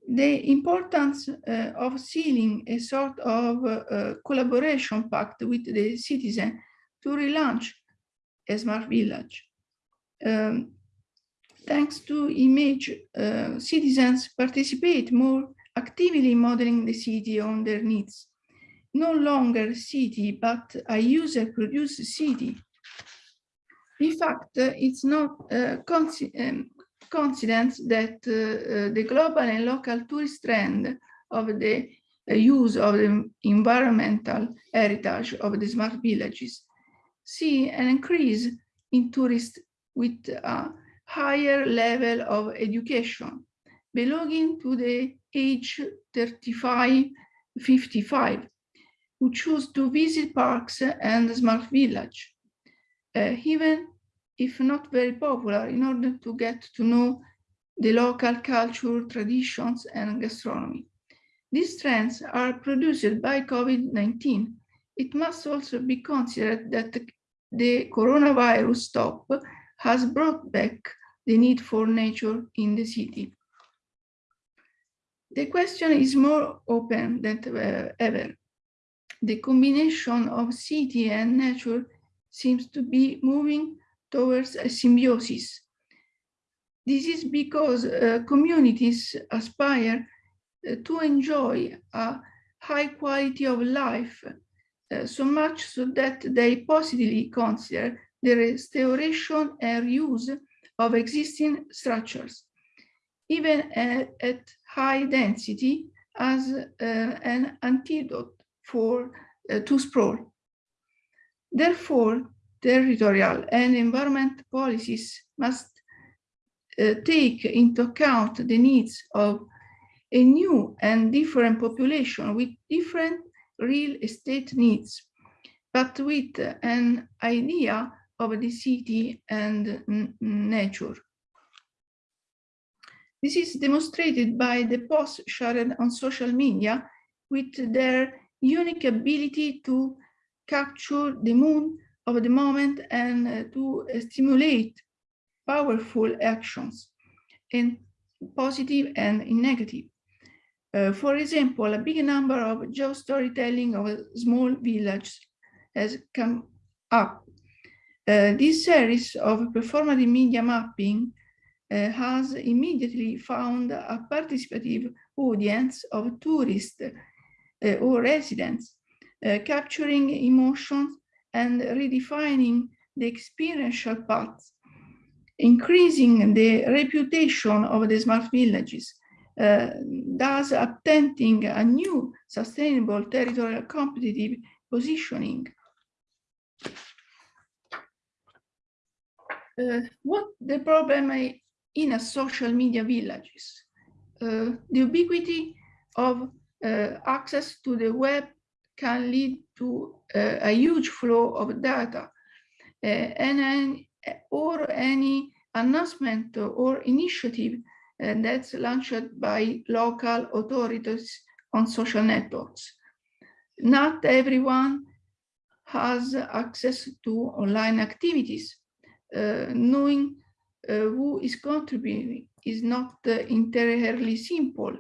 The importance uh, of sealing a sort of uh, collaboration pact with the citizen to relaunch a smart village. Um, thanks to image, uh, citizens participate more actively modeling the city on their needs. No longer city, but a user-produced city. In fact, it's not uh, um, coincidence that uh, uh, the global and local tourist trend of the use of the environmental heritage of the smart villages see an increase in tourists with a higher level of education belonging to the age 35, 55, who choose to visit parks and smart village, uh, even if not very popular, in order to get to know the local culture, traditions, and gastronomy. These trends are produced by COVID-19 it must also be considered that the coronavirus stop has brought back the need for nature in the city. The question is more open than ever. The combination of city and nature seems to be moving towards a symbiosis. This is because uh, communities aspire uh, to enjoy a high quality of life uh, so much so that they positively consider the restoration and reuse of existing structures. even at, at high density as uh, an antidote for uh, to sprawl. Therefore, territorial and environment policies must uh, take into account the needs of a new and different population with different real estate needs, but with an idea of the city and nature. This is demonstrated by the posts shared on social media with their unique ability to capture the mood of the moment and uh, to stimulate powerful actions in positive and in negative. Uh, for example, a big number of geostorytelling of a small village has come up. Uh, this series of performative media mapping uh, has immediately found a participative audience of tourists uh, or residents, uh, capturing emotions and redefining the experiential paths, increasing the reputation of the smart villages, uh, thus attempting a new sustainable territorial competitive positioning. Uh, what the problem in a social media villages? Uh, the ubiquity of uh, access to the web can lead to uh, a huge flow of data uh, and an, or any announcement or initiative uh, that's launched by local authorities on social networks. Not everyone has access to online activities. Uh, knowing uh, who is contributing is not uh, entirely simple.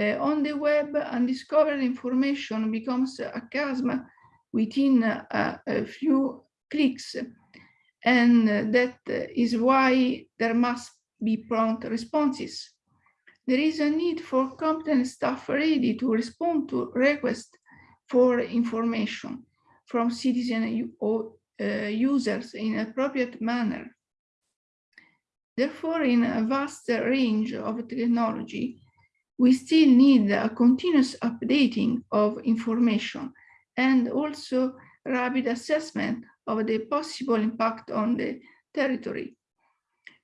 Uh, on the web, undiscovered information becomes a chasm within a, a few clicks. And that is why there must be prompt responses. There is a need for competent staff ready to respond to requests for information from citizen or uh, users in appropriate manner. Therefore, in a vast range of technology, we still need a continuous updating of information and also rapid assessment of the possible impact on the territory.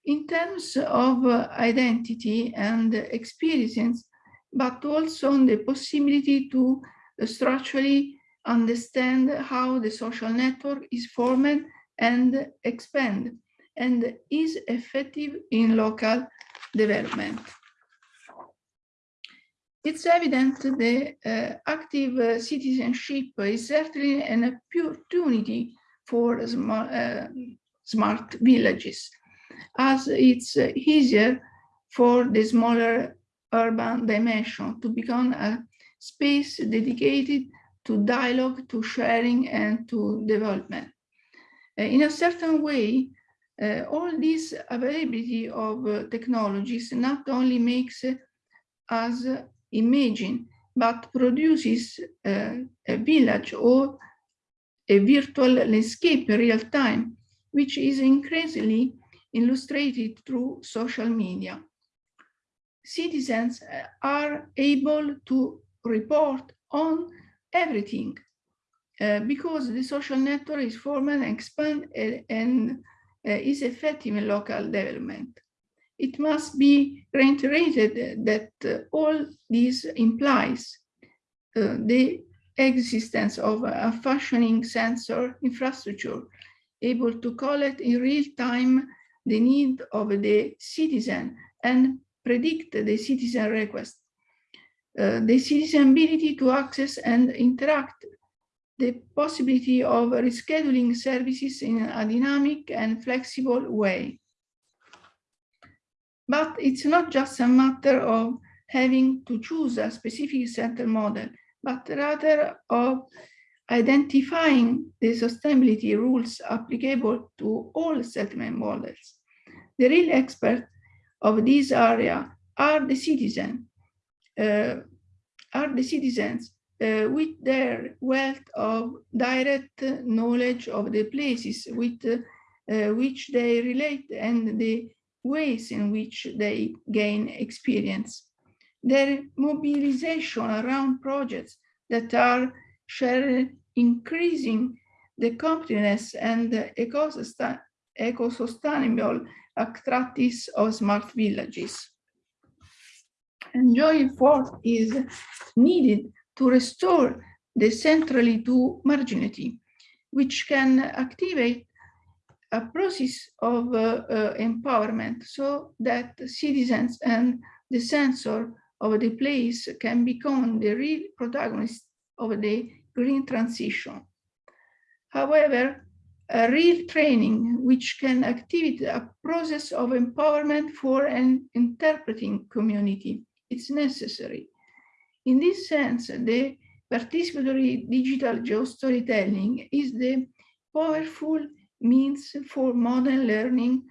In terms of uh, identity and experience, but also on the possibility to structurally understand how the social network is formed and expand and is effective in local development. It's evident the uh, active uh, citizenship is certainly an opportunity for smart, uh, smart villages, as it's uh, easier for the smaller urban dimension to become a space dedicated to dialogue, to sharing, and to development. Uh, in a certain way, uh, all this availability of uh, technologies not only makes us imagine, but produces uh, a village or a virtual landscape in real time, which is increasingly illustrated through social media. Citizens uh, are able to report on everything uh, because the social network is formed and and, and uh, is effective in local development. It must be reiterated that uh, all this implies uh, the existence of a functioning sensor infrastructure able to collect in real time the need of the citizen and predict the citizen request. Uh, the citizen ability to access and interact, the possibility of rescheduling services in a dynamic and flexible way. But it's not just a matter of having to choose a specific center model, but rather of identifying the sustainability rules applicable to all settlement models. The real experts of this area are the citizen, uh, are the citizens uh, with their wealth of direct knowledge of the places with uh, which they relate and the ways in which they gain experience. Their mobilization around projects that are shared, increasing the competitiveness and the eco-sustainable practice of smart villages. And force is needed to restore the centrally to marginality, which can activate a process of uh, uh, empowerment so that citizens and the sensor of the place can become the real protagonist of the green transition. However, a real training which can activate a process of empowerment for an interpreting community is necessary. In this sense, the participatory digital geostorytelling is the powerful means for modern learning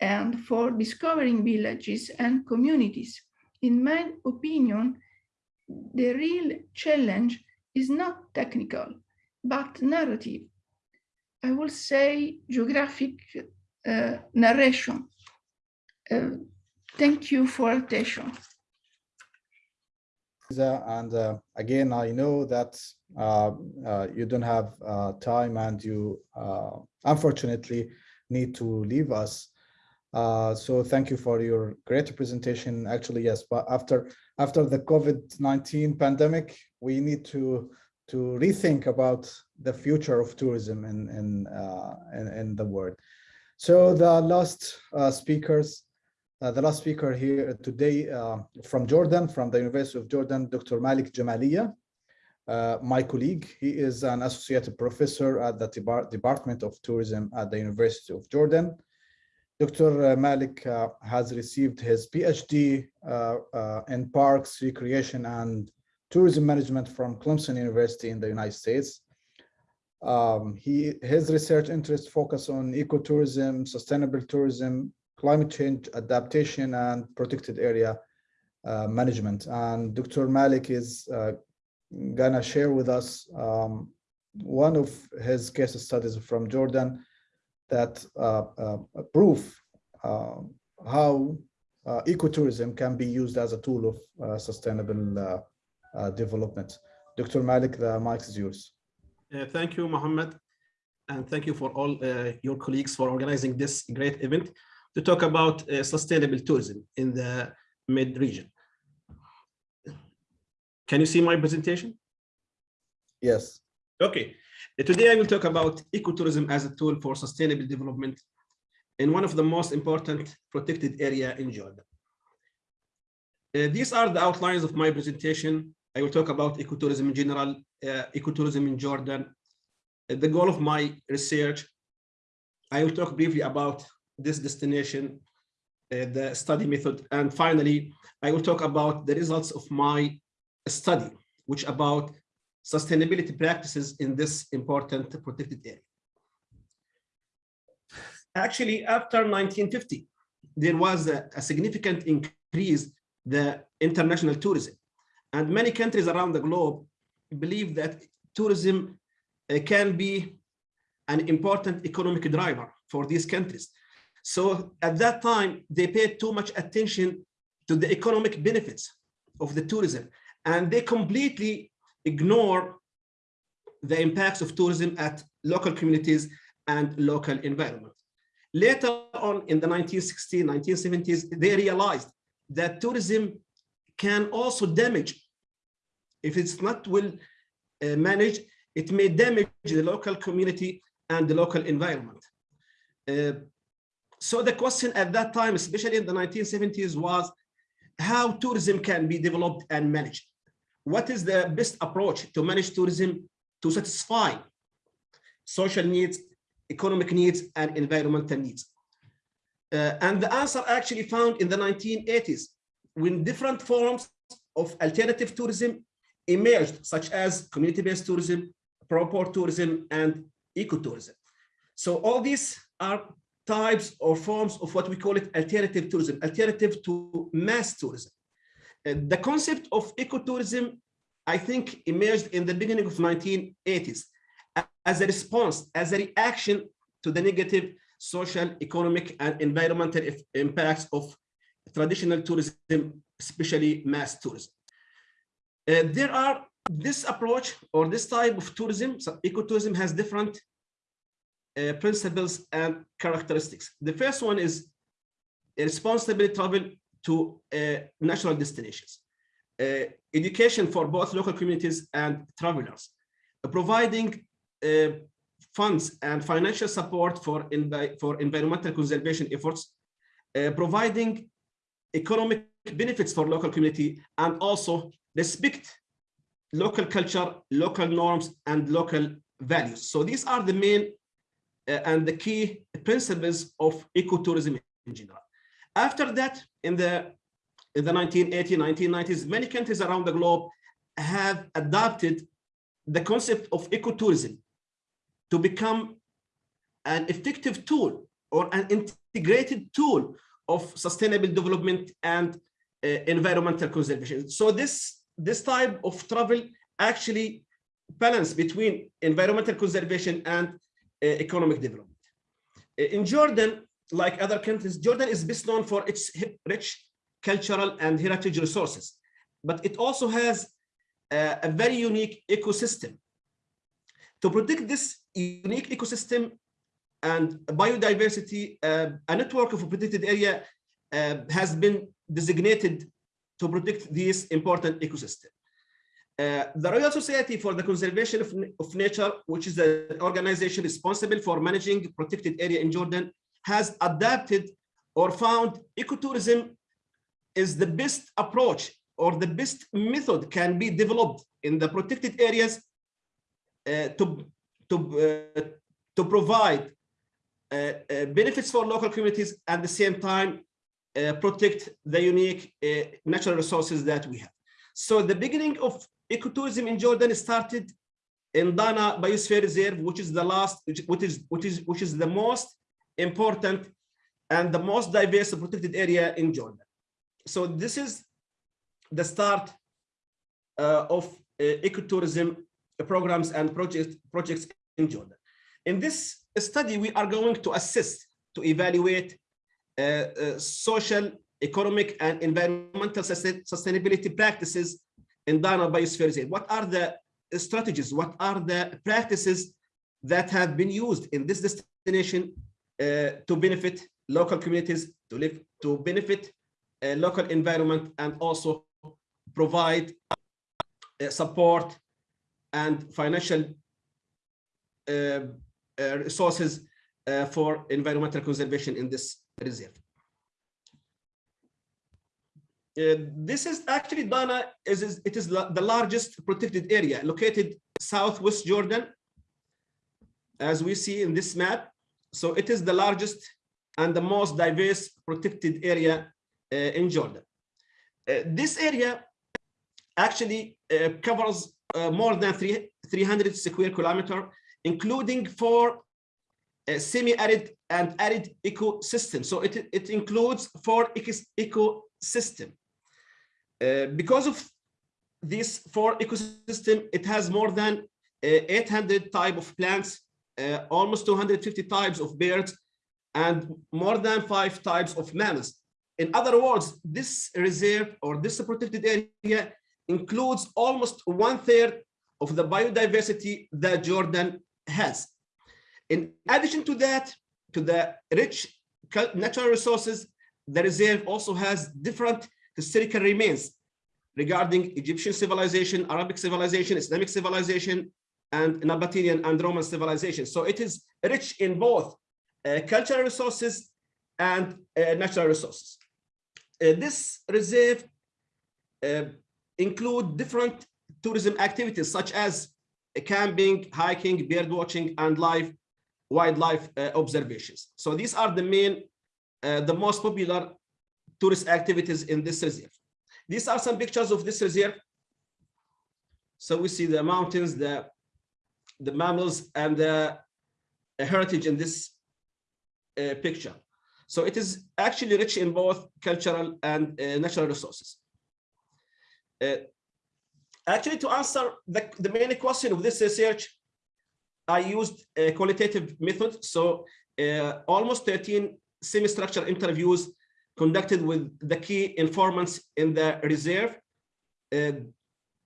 and for discovering villages and communities. In my opinion, the real challenge is not technical, but narrative. I will say geographic uh, narration. Uh, thank you for attention. And uh, again, I know that uh, uh, you don't have uh, time and you uh, unfortunately need to leave us. Uh, so thank you for your great presentation. Actually, yes, but after after the COVID-19 pandemic, we need to to rethink about the future of tourism in in in, in, the world. So the last speakers uh, the last speaker here today uh, from Jordan, from the University of Jordan, Dr. Malik Jamaliah, uh, my colleague. He is an associate professor at the Department of Tourism at the University of Jordan. Dr. Malik uh, has received his PhD uh, uh, in Parks, Recreation, and Tourism Management from Clemson University in the United States. Um, he, his research interests focus on ecotourism, sustainable tourism, climate change adaptation and protected area uh, management. And Dr. Malik is uh, gonna share with us um, one of his case studies from Jordan that uh, uh proof uh, how uh, ecotourism can be used as a tool of sustainable development. Dr. Malik, the mic is yours. thank you, Mohammed. And thank you for all your colleagues for organizing this great event to talk about uh, sustainable tourism in the mid region. Can you see my presentation? Yes. Okay. Today I will talk about ecotourism as a tool for sustainable development in one of the most important protected area in Jordan. Uh, these are the outlines of my presentation. I will talk about ecotourism in general, uh, ecotourism in Jordan. Uh, the goal of my research, I will talk briefly about this destination, uh, the study method. And finally, I will talk about the results of my study, which about sustainability practices in this important protected area. Actually, after 1950, there was a, a significant increase the international tourism. And many countries around the globe believe that tourism uh, can be an important economic driver for these countries. So at that time, they paid too much attention to the economic benefits of the tourism, and they completely ignore the impacts of tourism at local communities and local environment. Later on in the 1960s, 1970s, they realized that tourism can also damage, if it's not well uh, managed, it may damage the local community and the local environment. Uh, so the question at that time, especially in the 1970s, was how tourism can be developed and managed. What is the best approach to manage tourism to satisfy social needs, economic needs, and environmental needs? Uh, and the answer actually found in the 1980s when different forms of alternative tourism emerged, such as community-based tourism, pro-poor tourism, and ecotourism. So all these are types or forms of what we call it alternative tourism, alternative to mass tourism. Uh, the concept of ecotourism, I think, emerged in the beginning of 1980s as a response, as a reaction to the negative social, economic, and environmental impacts of traditional tourism, especially mass tourism. Uh, there are this approach or this type of tourism, so ecotourism has different uh, principles and characteristics. The first one is responsible travel to uh, natural destinations. Uh, education for both local communities and travelers, uh, providing uh, funds and financial support for, for environmental conservation efforts, providing economic benefits for local community, and also respect local culture, local norms, and local values. So these are the main and the key principles of ecotourism in general. After that, in the in the 1980s, 1990s, many countries around the globe have adopted the concept of ecotourism to become an effective tool or an integrated tool of sustainable development and uh, environmental conservation. So this, this type of travel actually balance between environmental conservation and uh, economic development. Uh, In Jordan, like other countries, Jordan is best known for its rich cultural and heritage resources, but it also has uh, a very unique ecosystem. To protect this unique ecosystem and biodiversity, uh, a network of protected area uh, has been designated to protect this important ecosystem. Uh, the Royal Society for the Conservation of, of Nature, which is the organization responsible for managing protected area in Jordan, has adapted or found ecotourism is the best approach or the best method can be developed in the protected areas uh, to, to, uh, to provide uh, uh, benefits for local communities at the same time protect the unique natural resources that we have. So the beginning of ecotourism in Jordan started in Dana Biosphere Reserve, which is the last, which, is which is which is the most important and the most diverse protected area in Jordan. So this is the start uh, of uh, ecotourism programs and projects projects in Jordan. In this study, we are going to assist to evaluate uh, uh, social, economic, and environmental sustainability practices in Dana Biosphere Reserve. What are the strategies? What are the practices that have been used in this destination uh, to benefit local communities, to live, to benefit uh, local environment, and also provide uh, support and financial uh, resources for environmental conservation in this reserve. Uh, this is actually Dana is, it is the largest protected area located southwest Jordan as we see in this map. So it is the largest and the most diverse protected area uh, in Jordan. Uh, this area actually uh, covers uh, more than three, 300 square kilometer including four uh, semi-arid and arid ecosystems so it, it includes four ecos- ecosystem uh, because of this four ecosystem, it has more than uh, 800 type of plants, uh, almost 250 types of birds, and more than five types of mammals. In other words, this reserve or this protected area includes almost one third of the biodiversity that Jordan has. In addition to that, to the rich natural resources, the reserve also has different historical remains regarding Egyptian civilization, Arabic civilization, Islamic civilization, and Nabatean and Roman civilization. So it is rich in both uh, cultural resources and uh, natural resources. Uh, this reserve uh, include different tourism activities such as camping, hiking, bird watching, and live wildlife uh, observations. So these are the main, uh, the most popular tourist activities in this reserve. These are some pictures of this reserve. So we see the mountains, the, the mammals, and the heritage in this uh, picture. So it is actually rich in both cultural and uh, natural resources. Uh, actually, to answer the, the main question of this research, I used a qualitative method. So uh, almost 13 semi-structured interviews conducted with the key informants in the reserve, uh,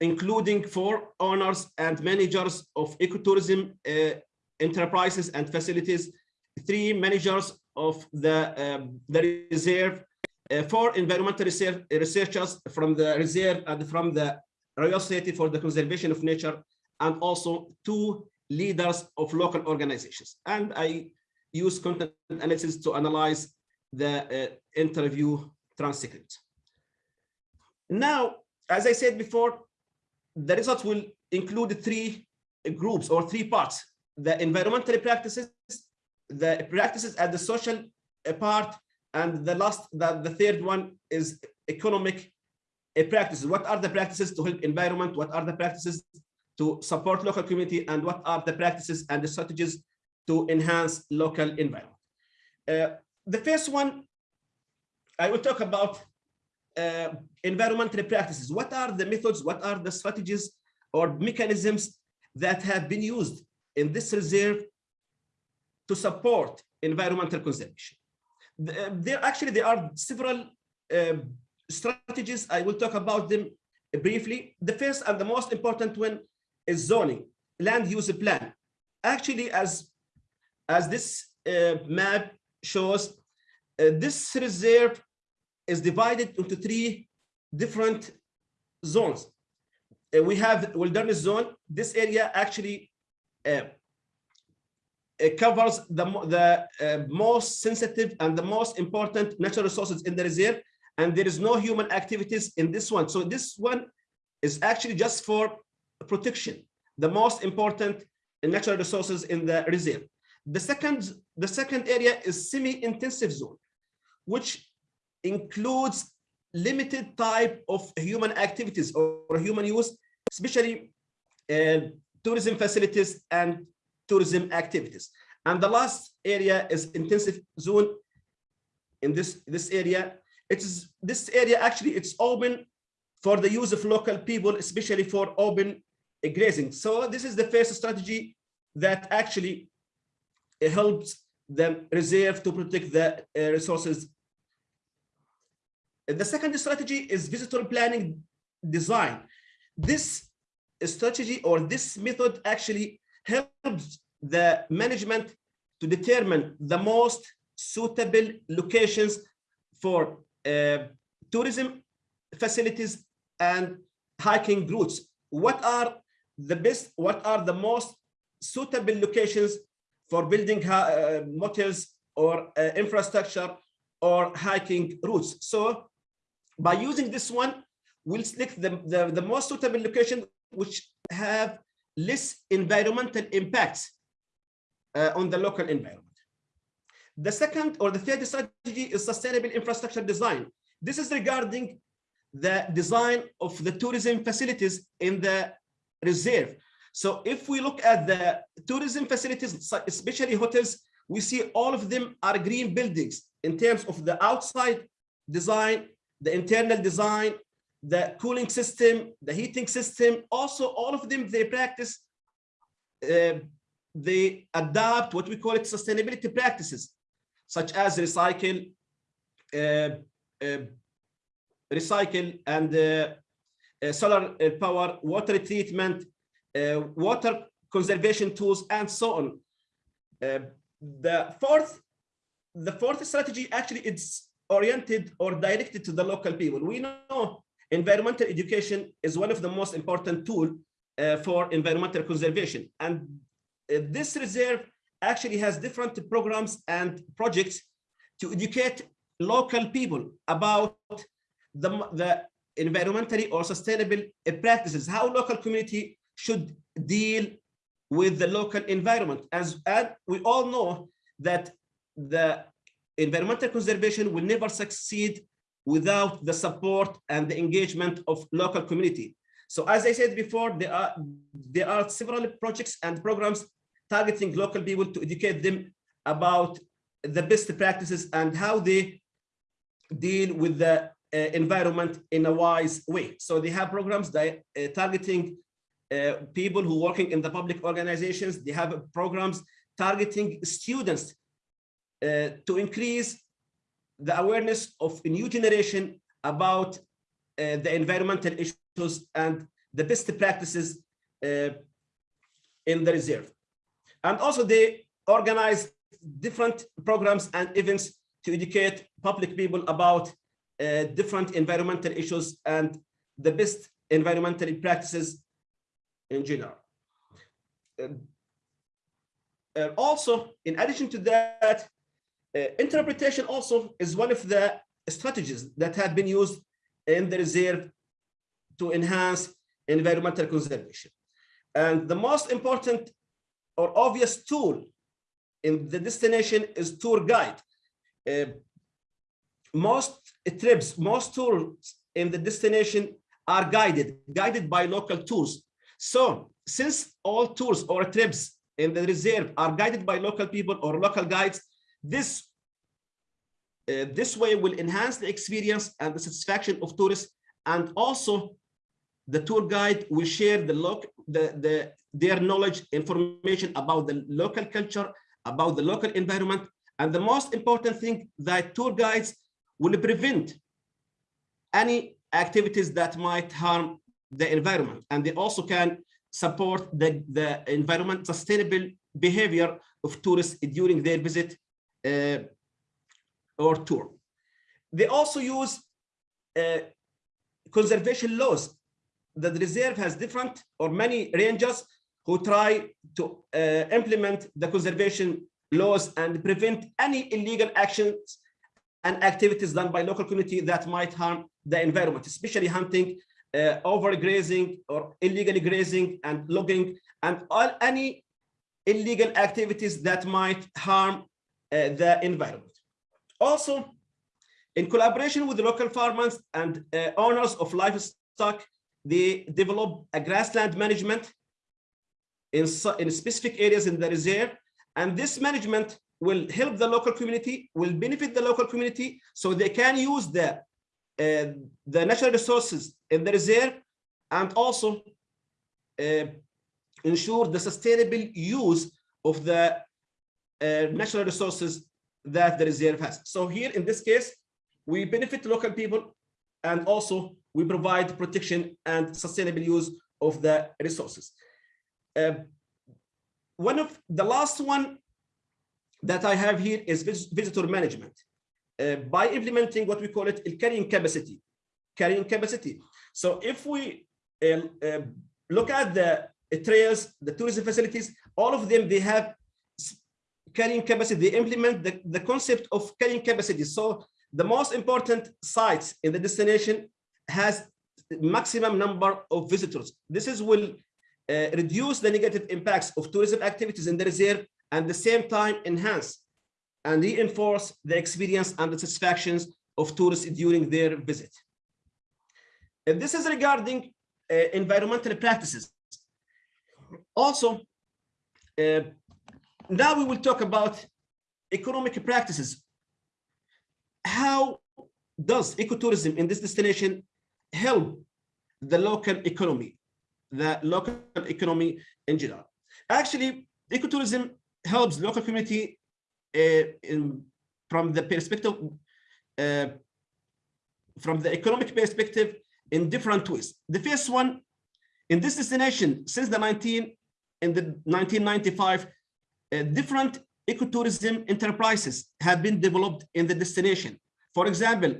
including four owners and managers of ecotourism uh, enterprises and facilities, three managers of the, um, the reserve, uh, four environmental research, researchers from the reserve and from the Royal Society for the Conservation of Nature, and also two leaders of local organizations. And I use content analysis to analyze the uh, interview transcript. Now, as I said before, the results will include three groups or three parts, the environmental practices, the practices at the social part, and the last, the, the third one is economic uh, practices. What are the practices to help environment? What are the practices to support local community? And what are the practices and the strategies to enhance local environment? Uh, the first one, I will talk about uh, environmental practices. What are the methods? What are the strategies or mechanisms that have been used in this reserve to support environmental conservation? There actually there are several uh, strategies. I will talk about them briefly. The first and the most important one is zoning, land use plan. Actually, as as this uh, map shows, uh, this reserve is divided into three different zones. Uh, we have wilderness zone. This area actually uh, it covers the, the uh, most sensitive and the most important natural resources in the reserve, and there is no human activities in this one. So this one is actually just for protection, the most important natural resources in the reserve. The second, the second area is semi-intensive zone, which includes limited type of human activities or human use, especially uh, tourism facilities and tourism activities. And the last area is intensive zone. In this, this area, it is this area actually it's open for the use of local people, especially for open grazing. So this is the first strategy that actually helps the reserve to protect the uh, resources. The second strategy is visitor planning design. This strategy or this method actually helps the management to determine the most suitable locations for uh, tourism facilities and hiking routes. What are the best, what are the most suitable locations for building uh, motels or uh, infrastructure or hiking routes? So by using this one, we'll select the, the, the most suitable location which have less environmental impacts uh, on the local environment. The second or the third strategy is sustainable infrastructure design. This is regarding the design of the tourism facilities in the reserve. So if we look at the tourism facilities, especially hotels, we see all of them are green buildings in terms of the outside design, the internal design, the cooling system, the heating system. Also, all of them, they practice, uh, they adopt what we call it sustainability practices, such as recycle, uh, uh, recycle and uh, uh, solar uh, power, water treatment, water conservation tools, and so on. The fourth, the fourth strategy actually it's oriented or directed to the local people. We know environmental education is one of the most important tool uh, for environmental conservation, and uh, this reserve actually has different programs and projects to educate local people about the, the environmentally or sustainable uh, practices, how local community should deal with the local environment. As, as we all know that the environmental conservation will never succeed without the support and the engagement of local community. So as I said before, there are, there are several projects and programs targeting local people to educate them about the best practices and how they deal with the uh, environment in a wise way. So they have programs that uh, targeting uh, people who working in the public organizations. They have programs targeting students uh, to increase the awareness of a new generation about uh, the environmental issues and the best practices uh, in the reserve. And also they organize different programs and events to educate public people about uh, different environmental issues and the best environmental practices in general. Um, uh, also, in addition to that, uh, interpretation also is one of the strategies that have been used in the reserve to enhance environmental conservation. And the most important or obvious tool in the destination is tour guide. Uh, most trips, most tours in the destination are guided, guided by local tours. So since all tours or trips in the reserve are guided by local people or local guides, this uh, this way will enhance the experience and the satisfaction of tourists and also the tour guide will share the loc the, the their knowledge information about the local culture about the local environment and the most important thing that tour guides will prevent any activities that might harm the environment and they also can support the the environment sustainable behavior of tourists during their visit or tour. They also use uh, conservation laws. The reserve has different or many rangers who try to uh, implement the conservation laws and prevent any illegal actions and activities done by local community that might harm the environment, especially hunting, uh, overgrazing or illegally grazing and logging and all any illegal activities that might harm uh, the environment. Also, in collaboration with the local farmers and uh, owners of livestock, they develop a grassland management in, in specific areas in the reserve. And this management will help the local community, will benefit the local community, so they can use the, uh, the natural resources in the reserve and also uh, ensure the sustainable use of the uh, natural resources that the reserve has. So here in this case, we benefit local people and also we provide protection and sustainable use of the resources. Uh, one of the last one that I have here is vis visitor management. Uh, by implementing what we call it carrying capacity, carrying capacity. So if we uh, uh, look at the trails, the tourism facilities, all of them, they have carrying capacity, they implement the, the concept of carrying capacity. So the most important sites in the destination has maximum number of visitors. This is will uh, reduce the negative impacts of tourism activities in the reserve and the same time enhance and reinforce the experience and the satisfactions of tourists during their visit. And this is regarding uh, environmental practices. Also, uh, now we will talk about economic practices. How does ecotourism in this destination help the local economy, the local economy in general? Actually, ecotourism helps local community uh, in, from the perspective, uh, from the economic perspective in different ways. The first one, in this destination, since the 19, in the 1995, uh, different ecotourism enterprises have been developed in the destination. For example,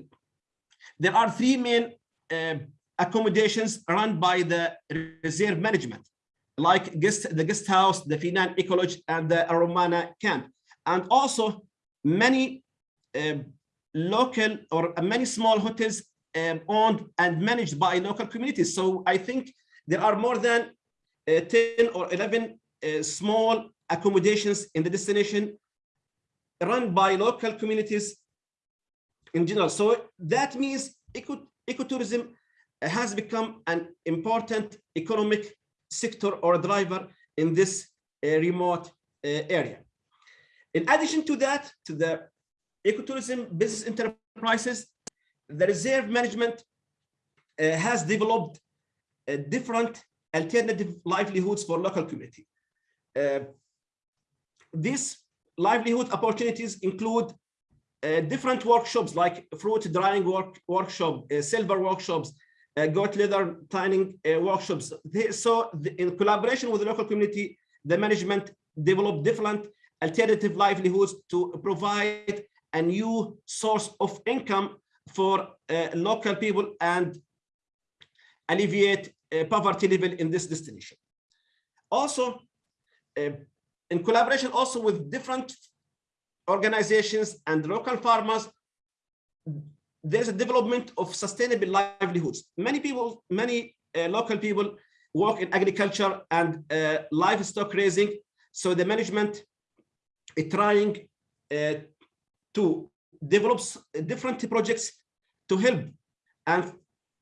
there are three main uh, accommodations run by the reserve management, like guest, the guest house, the Feynan Ecolodge, and the Aromana camp. And also many uh, local or many small hotels um, owned and managed by local communities. So I think there are more than uh, 10 or 11 uh, small accommodations in the destination run by local communities in general. So that means eco ecotourism has become an important economic sector or driver in this uh, remote uh, area. In addition to that, to the ecotourism business enterprises, the reserve management uh, has developed uh, different alternative livelihoods for local community. This livelihood opportunities include uh, different workshops like fruit drying work, workshop, uh, silver workshops, uh, goat leather tanning uh, workshops. They- so the- in collaboration with the local community, the management developed different alternative livelihoods to provide a new source of income for uh, local people and alleviate uh, poverty level in this destination. Also, in collaboration also with different organizations and local farmers, there's a development of sustainable livelihoods. Many people, many uh, local people work in agriculture and uh, livestock raising. So the management is trying uh, to develop different projects to help and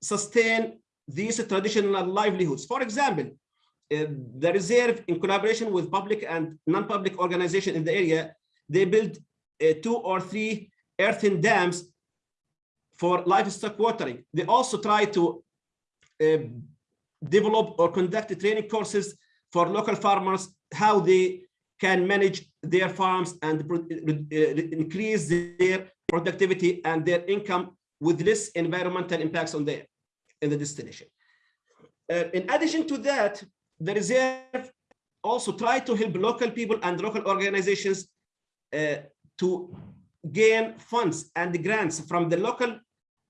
sustain these traditional livelihoods. For example, the reserve in collaboration with public and non-public organization in the area, they build uh, two or three earthen dams for livestock watering. They also try to uh, develop or conduct training courses for local farmers, how they can manage their farms and uh, increase their productivity and their income with less environmental impacts on their in the destination. Uh, in addition to that, the reserve also try to help local people and local organizations uh, to gain funds and grants from the local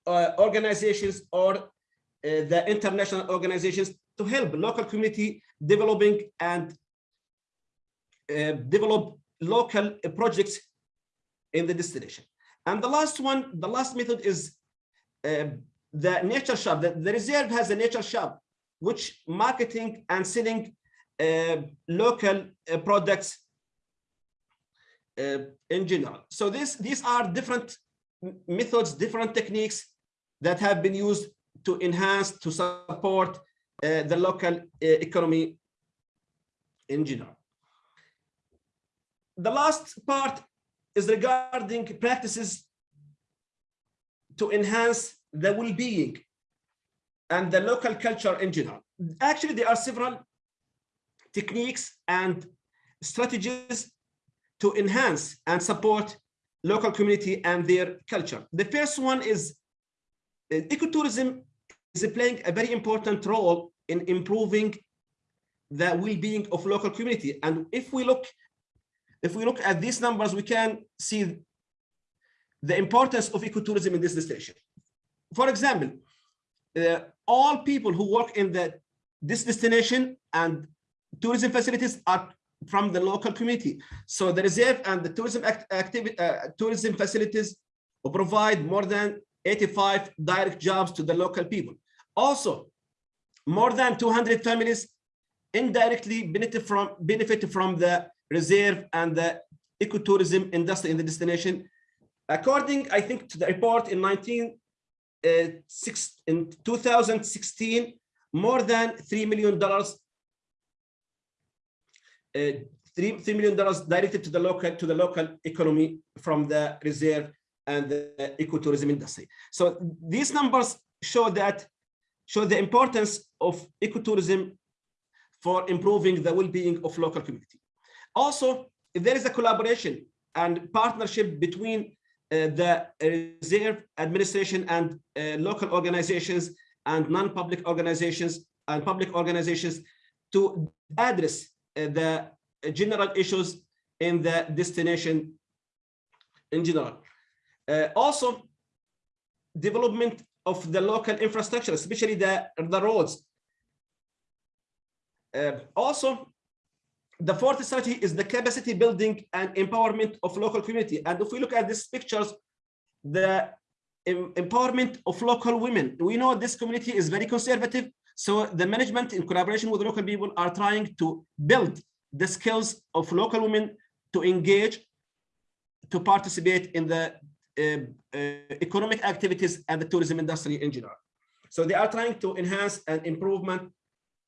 uh, organizations or uh, the international organizations to help local community developing and uh, develop local projects in the destination. And the last one, the last method is uh, the nature shop. The, the reserve has a nature shop, which marketing and selling uh, local uh, products uh, in general. So this, these are different methods, different techniques that have been used to enhance, to support uh, the local uh, economy in general. The last part is regarding practices to enhance the well-being and the local culture in general. Actually, there are several techniques and strategies to enhance and support local community and their culture. The first one is uh, ecotourism is playing a very important role in improving the well-being of local community. And if we look, if we look at these numbers, we can see the importance of ecotourism in this destination. For example, uh, all people who work in the this destination and tourism facilities are from the local community. So the reserve and the tourism act, activity, uh, tourism facilities will provide more than 85 direct jobs to the local people. Also, more than 200 families indirectly benefit from benefit from the reserve and the ecotourism industry in the destination. According, I think, to the report in 19 uh, six, in 2016, more than three million dollars uh, three, $3 million directed to the local to the local economy from the reserve and the ecotourism industry. So these numbers show that show the importance of ecotourism for improving the well-being of local community. Also, there is a collaboration and partnership between uh, the reserve administration and uh, local organizations and non-public organizations and public organizations to address uh, the general issues in the destination in general. Uh, also, development of the local infrastructure, especially the, the roads. Uh, also, the fourth strategy is the capacity building and empowerment of local community. And if we look at these pictures, the empowerment of local women, we know this community is very conservative. So the management in collaboration with local people are trying to build the skills of local women to engage, to participate in the uh, uh, economic activities and the tourism industry in general. So they are trying to enhance and improvement,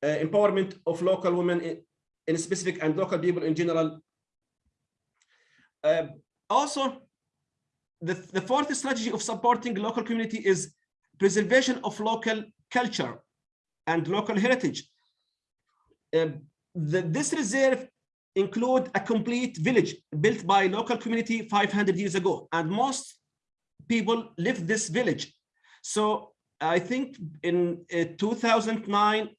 uh, empowerment of local women in, specific and local people in general. Uh, also, the, the fourth strategy of supporting local community is preservation of local culture and local heritage. Uh, the, this reserve include a complete village built by local community 500 years ago, and most people live this village. So I think in uh, 2009,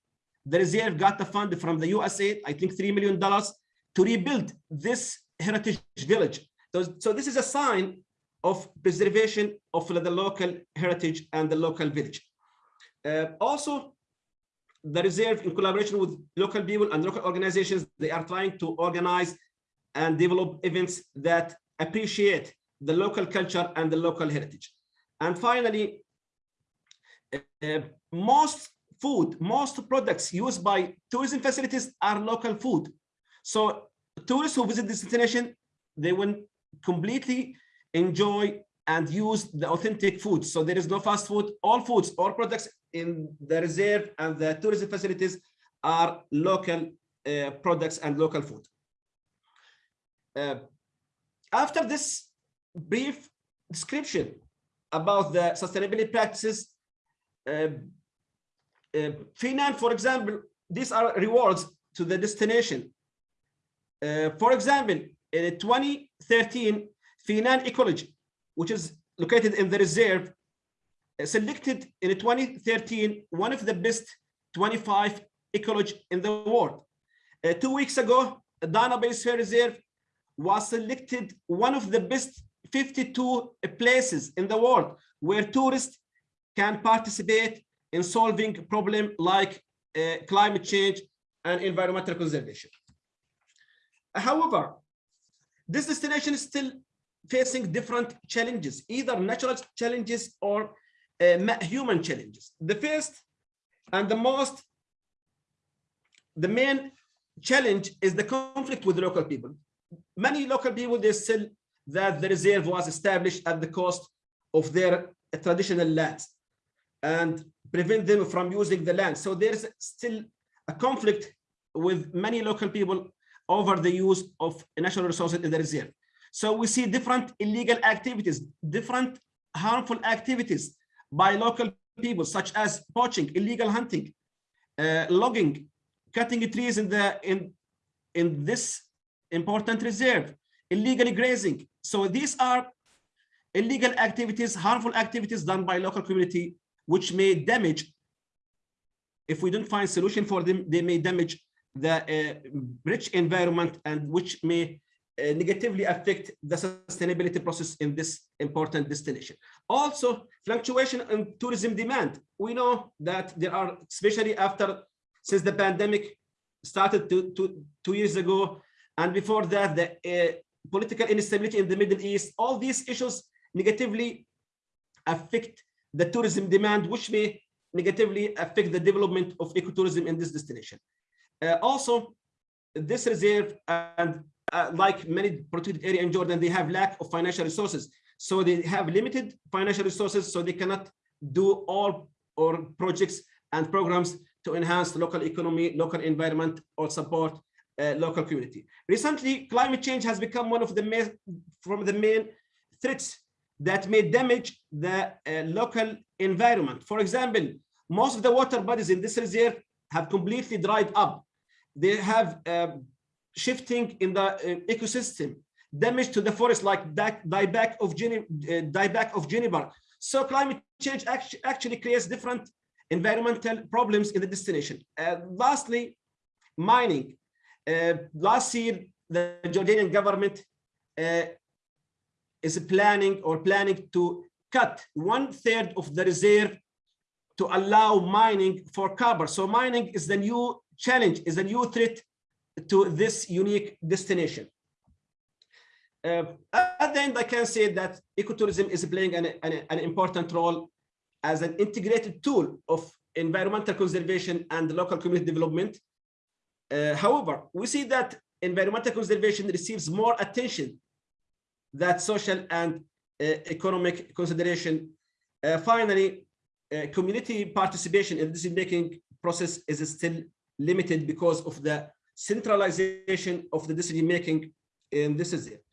the reserve got the fund from the USA, I think $3 million to rebuild this heritage village. So, so this is a sign of preservation of the local heritage and the local village. Uh, also, the reserve in collaboration with local people and local organizations, they are trying to organize and develop events that appreciate the local culture and the local heritage. And finally, uh, most food, most products used by tourism facilities are local food. So tourists who visit this destination, they will completely enjoy and use the authentic food. So there is no fast food, all foods, all products in the reserve and the tourism facilities are local uh, products and local food. Uh, after this brief description about the sustainability practices, uh, uh, Feynan, for example, these are rewards to the destination. Uh, for example, in 2013, Feynan Ecology, which is located in the reserve, uh, selected in 2013 one of the best 25 ecology in the world. Uh, two weeks ago, Dana Biosphere Reserve was selected one of the best 52 places in the world where tourists can participate in solving problem like uh, climate change and environmental conservation. However, this destination is still facing different challenges, either natural challenges or uh, human challenges. The first and the most, the main challenge is the conflict with local people. Many local people, they still that the reserve was established at the cost of their traditional lands and prevent them from using the land. So there's still a conflict with many local people over the use of natural resources in the reserve. So we see different illegal activities, different harmful activities by local people, such as poaching, illegal hunting, uh, logging, cutting trees in the in in this important reserve, illegally grazing. So these are illegal activities, harmful activities done by local community, which may damage. If we don't find solution for them, they may damage the uh, rich environment and which may uh, negatively affect the sustainability process in this important destination. Also, fluctuation in tourism demand. We know that there are, especially after, since the pandemic started two, years ago, and before that, the uh, political instability in the Middle East, all these issues negatively affect the tourism demand, which may negatively affect the development of ecotourism in this destination. Uh, also, this reserve and uh, like many protected area in Jordan, they have lack of financial resources. So they have limited financial resources, so they cannot do all or projects and programs to enhance local economy, local environment, or support uh, local community. Recently, climate change has become one of the main, from the main threats that may damage the uh, local environment. For example, most of the water bodies in this reserve have completely dried up. They have uh, shifting in the uh, ecosystem, damage to the forest like dieback of, uh, dieback of juniper. So climate change actually, actually creates different environmental problems in the destination. Uh, lastly, mining. Uh, last year, the Jordanian government is planning or planning to cut one third of the reserve to allow mining for copper. So mining is the new challenge, is a new threat to this unique destination. Uh, at the end, I can say that ecotourism is playing an, an, an, important role as an integrated tool of environmental conservation and local community development. Uh, however, we see that environmental conservation receives more attention than social and uh, economic consideration. Uh, finally, uh, community participation in the decision-making process is still limited because of the centralization of the decision making and this is it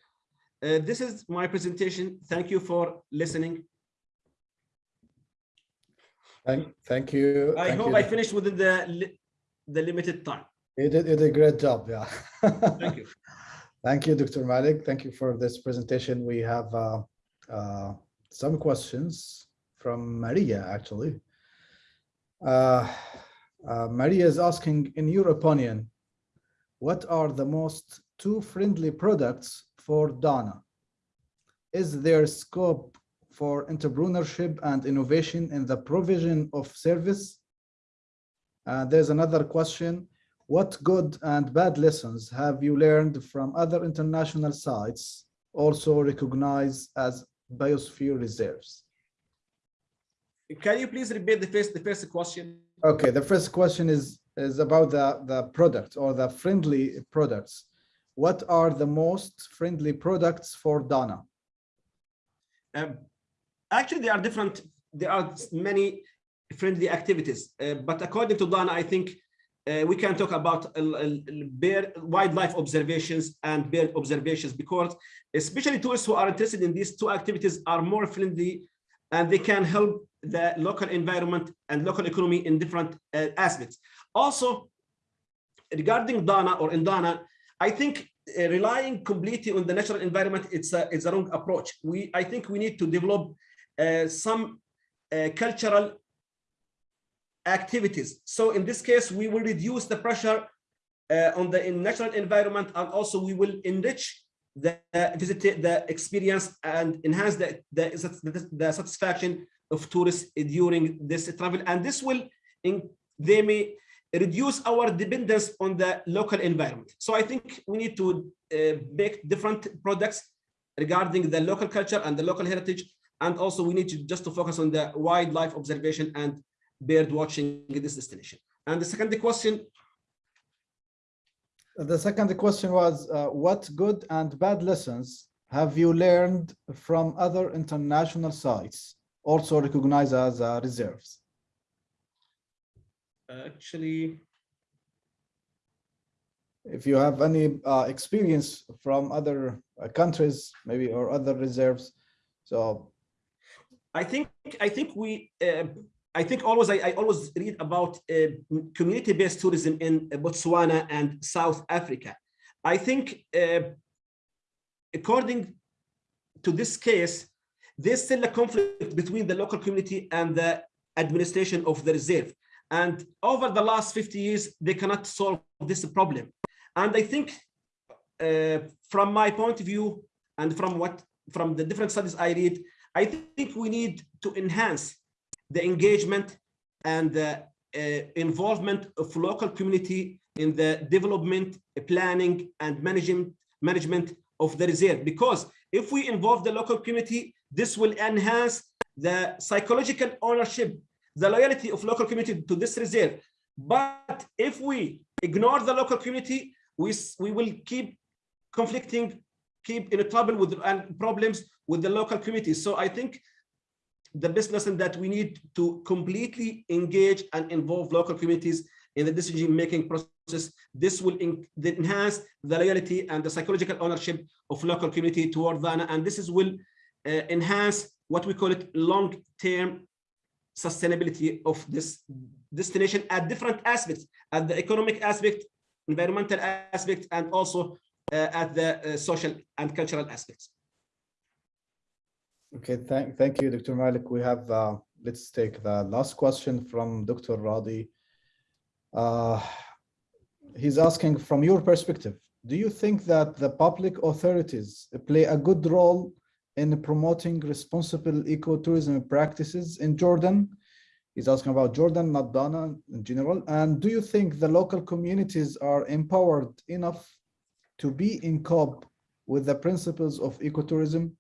uh, this is my presentation thank you for listening thank, thank you i thank hope you. i finished within the the limited time You did, you did a great job, yeah. Thank you. Thank you, Dr. Malik. Thank you for this presentation. We have uh, uh, some questions from Maria, actually. Uh, uh, Maria is asking, in your opinion, what are the most two friendly products for Dana? Is there scope for entrepreneurship and innovation in the provision of service? Uh, there's another question. What good and bad lessons have you learned from other international sites also recognized as biosphere reserves? Can you please repeat the first, the first question? Okay, the first question is, is about the, the product or the friendly products. What are the most friendly products for Dana? Um, actually, there are different, there are many friendly activities, uh, but according to Dana, I think uh, we can talk about bear wildlife observations and bird observations because especially tourists who are interested in these two activities are more friendly and they can help the local environment and local economy in different uh, aspects. Also, regarding Dana or in Dana, I think uh, relying completely on the natural environment, it's a, it's a wrong approach. We, I think we need to develop uh, some uh, cultural activities. So in this case, we will reduce the pressure uh, on the natural environment, and also we will enrich the uh, visit the experience and enhance the, the, the, satisfaction of tourists during this travel. And this will, in, they may reduce our dependence on the local environment. So I think we need to uh, make different products regarding the local culture and the local heritage. And also we need to just to focus on the wildlife observation and bird watching this destination. And the second question, The second question was, uh, what good and bad lessons have you learned from other international sites, also recognized as uh, reserves? actually, If you have any uh, experience from other uh, countries, maybe, or other reserves, so I think I think we uh, I think always I, I always read about uh, community-based tourism in Botswana and South Africa. I think uh, according to this case, there's still a conflict between the local community and the administration of the reserve. And over the last 50 years, they cannot solve this problem. And I think uh, from my point of view and from what from the different studies I read, I think we need to enhance the engagement and the uh, involvement of local community in the development, planning, and management management of the reserve. Because if we involve the local community, this will enhance the psychological ownership, the loyalty of local community to this reserve. But if we ignore the local community, we, we will keep conflicting, keep in trouble with and problems with the local community. So I think the best lesson that we need to completely engage and involve local communities in the decision-making process. This will enhance the loyalty and the psychological ownership of local community toward Dana, and this is will uh, enhance what we call it long-term sustainability of this destination at different aspects, at the economic aspect, environmental aspect, and also uh, at the uh, social and cultural aspects. Okay, thank, thank you, Dr. Malik. We have, uh, let's take the last question from Dr. Radi. Uh, he's asking, from your perspective, do you think that the public authorities play a good role in promoting responsible ecotourism practices in Jordan? He's asking about Jordan, not Dana in general. And do you think the local communities are empowered enough to be in cope with the principles of ecotourism?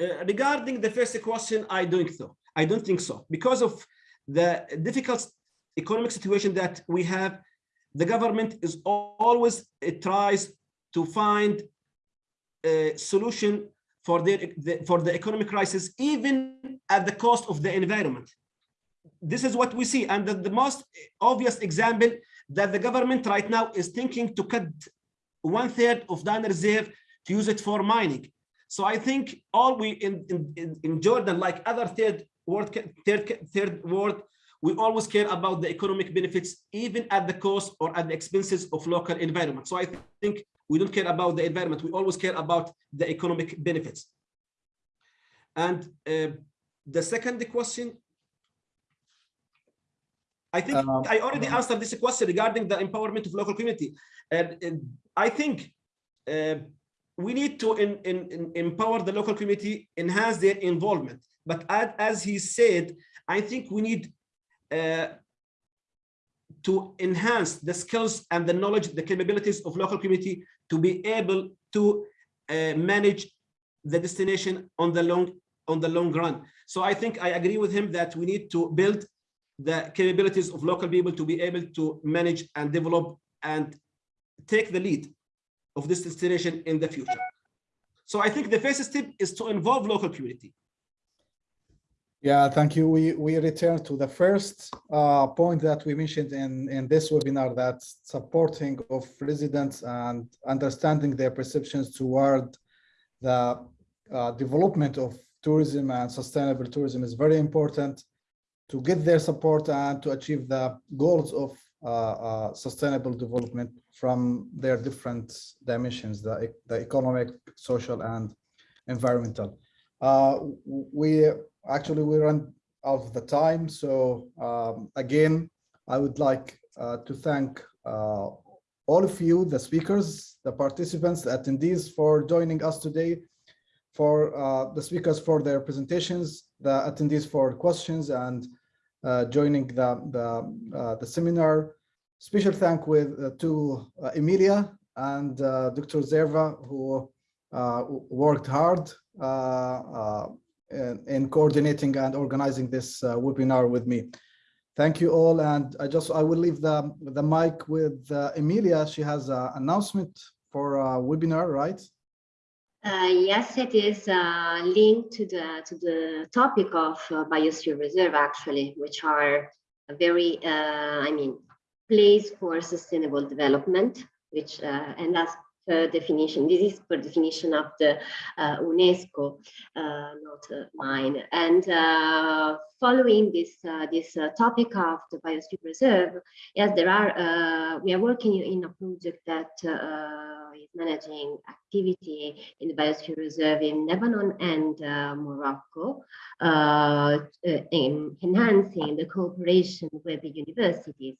Uh, regarding the first question, I don't think so. I don't think so because of the difficult economic situation that we have. The government is always it tries to find a solution for the, for the economic crisis, even at the cost of the environment. This is what we see, and the, the most obvious example that the government right now is thinking to cut one third of Dana Reserve to use it for mining. So I think all we in, in, in Jordan, like other third world, third, third world, we always care about the economic benefits, even at the cost or at the expenses of local environment. So I think we don't care about the environment. We always care about the economic benefits. And uh, the second question, I think Um, I already answered this question regarding the empowerment of local community. And, and I think uh, we need to in, in, in empower the local community, enhance their involvement. But as, he said, I think we need uh, to enhance the skills and the knowledge, the capabilities of local community to be able to uh, manage the destination on the long on the long run. So I think I agree with him that we need to build the capabilities of local people to be able to manage and develop and take the lead of this destination in the future. So I think the first step is to involve local community. Yeah, thank you. We, we return to the first uh, point that we mentioned in, in this webinar that supporting of residents and understanding their perceptions toward the uh, development of tourism and sustainable tourism is very important to get their support and to achieve the goals of uh, uh, sustainable development from their different dimensions, the, the economic, social, and environmental. Uh, we actually we run out of the time, so um, again, I would like uh, to thank uh, all of you, the speakers, the participants, the attendees for joining us today, for uh, the speakers for their presentations, the attendees for questions and joining the the, uh, the seminar. Special thank with uh, to uh, Emilia and uh, Dr. Zerva who uh, worked hard uh, uh, in, in coordinating and organizing this uh, webinar with me. Thank you all, and I just I will leave the the mic with uh, Emilia. She has an announcement for a webinar, right? Uh, yes, it is uh, linked to the to the topic of uh, biosphere reserve, actually, which are a very, uh, I mean, place for sustainable development, which uh, and that's per definition. This is per definition of the uh, UNESCO, uh, not uh, mine. And uh, following this uh, this uh, topic of the biosphere reserve, yes, there are. We are working in a project that is managing activity in the biosphere reserve in Lebanon and Morocco, in enhancing the cooperation with the universities.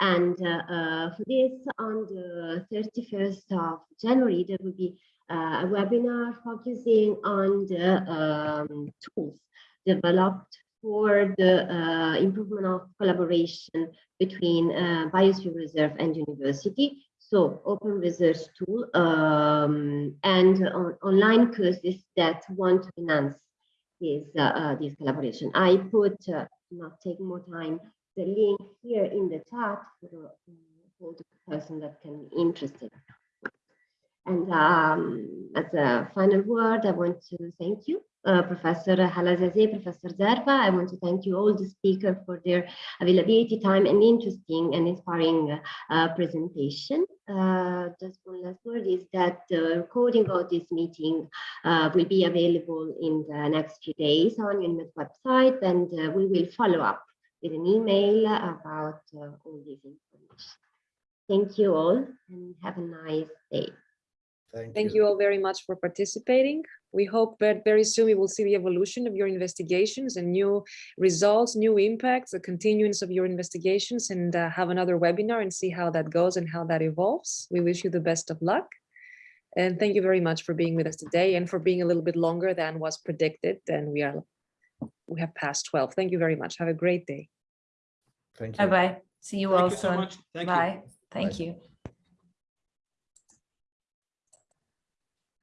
And uh, uh, for this, on the 31st of January, there will be uh, a webinar focusing on the um, tools developed for the uh, improvement of collaboration between uh, Biosphere Reserve and university. So open research tool um, and on online courses that want to enhance this, uh, this collaboration. I put, not take more time, the link here in the chat for, for the person that can be interested. And um, as a final word, I want to thank you, uh, Professor Alazaizeh, Professor Zerva. I want to thank you all the speakers for their availability, time, and interesting and inspiring uh, presentation. Uh, just one last word is that the recording of this meeting uh, will be available in the next few days on UNIMED website, and uh, we will follow up with an email about uh, all this information. Thank you all and have a nice day. Thank you all very much for participating. We hope that very soon we will see the evolution of your investigations and new results, new impacts, the continuance of your investigations and uh, have another webinar and see how that goes and how that evolves. We wish you the best of luck. And thank you very much for being with us today and for being a little bit longer than was predicted. And we are, we have passed 12. Thank you very much. Have a great day. Thank you. Bye-bye. See you Thank all you so soon. much. Thank you. Bye. Thank Bye. you.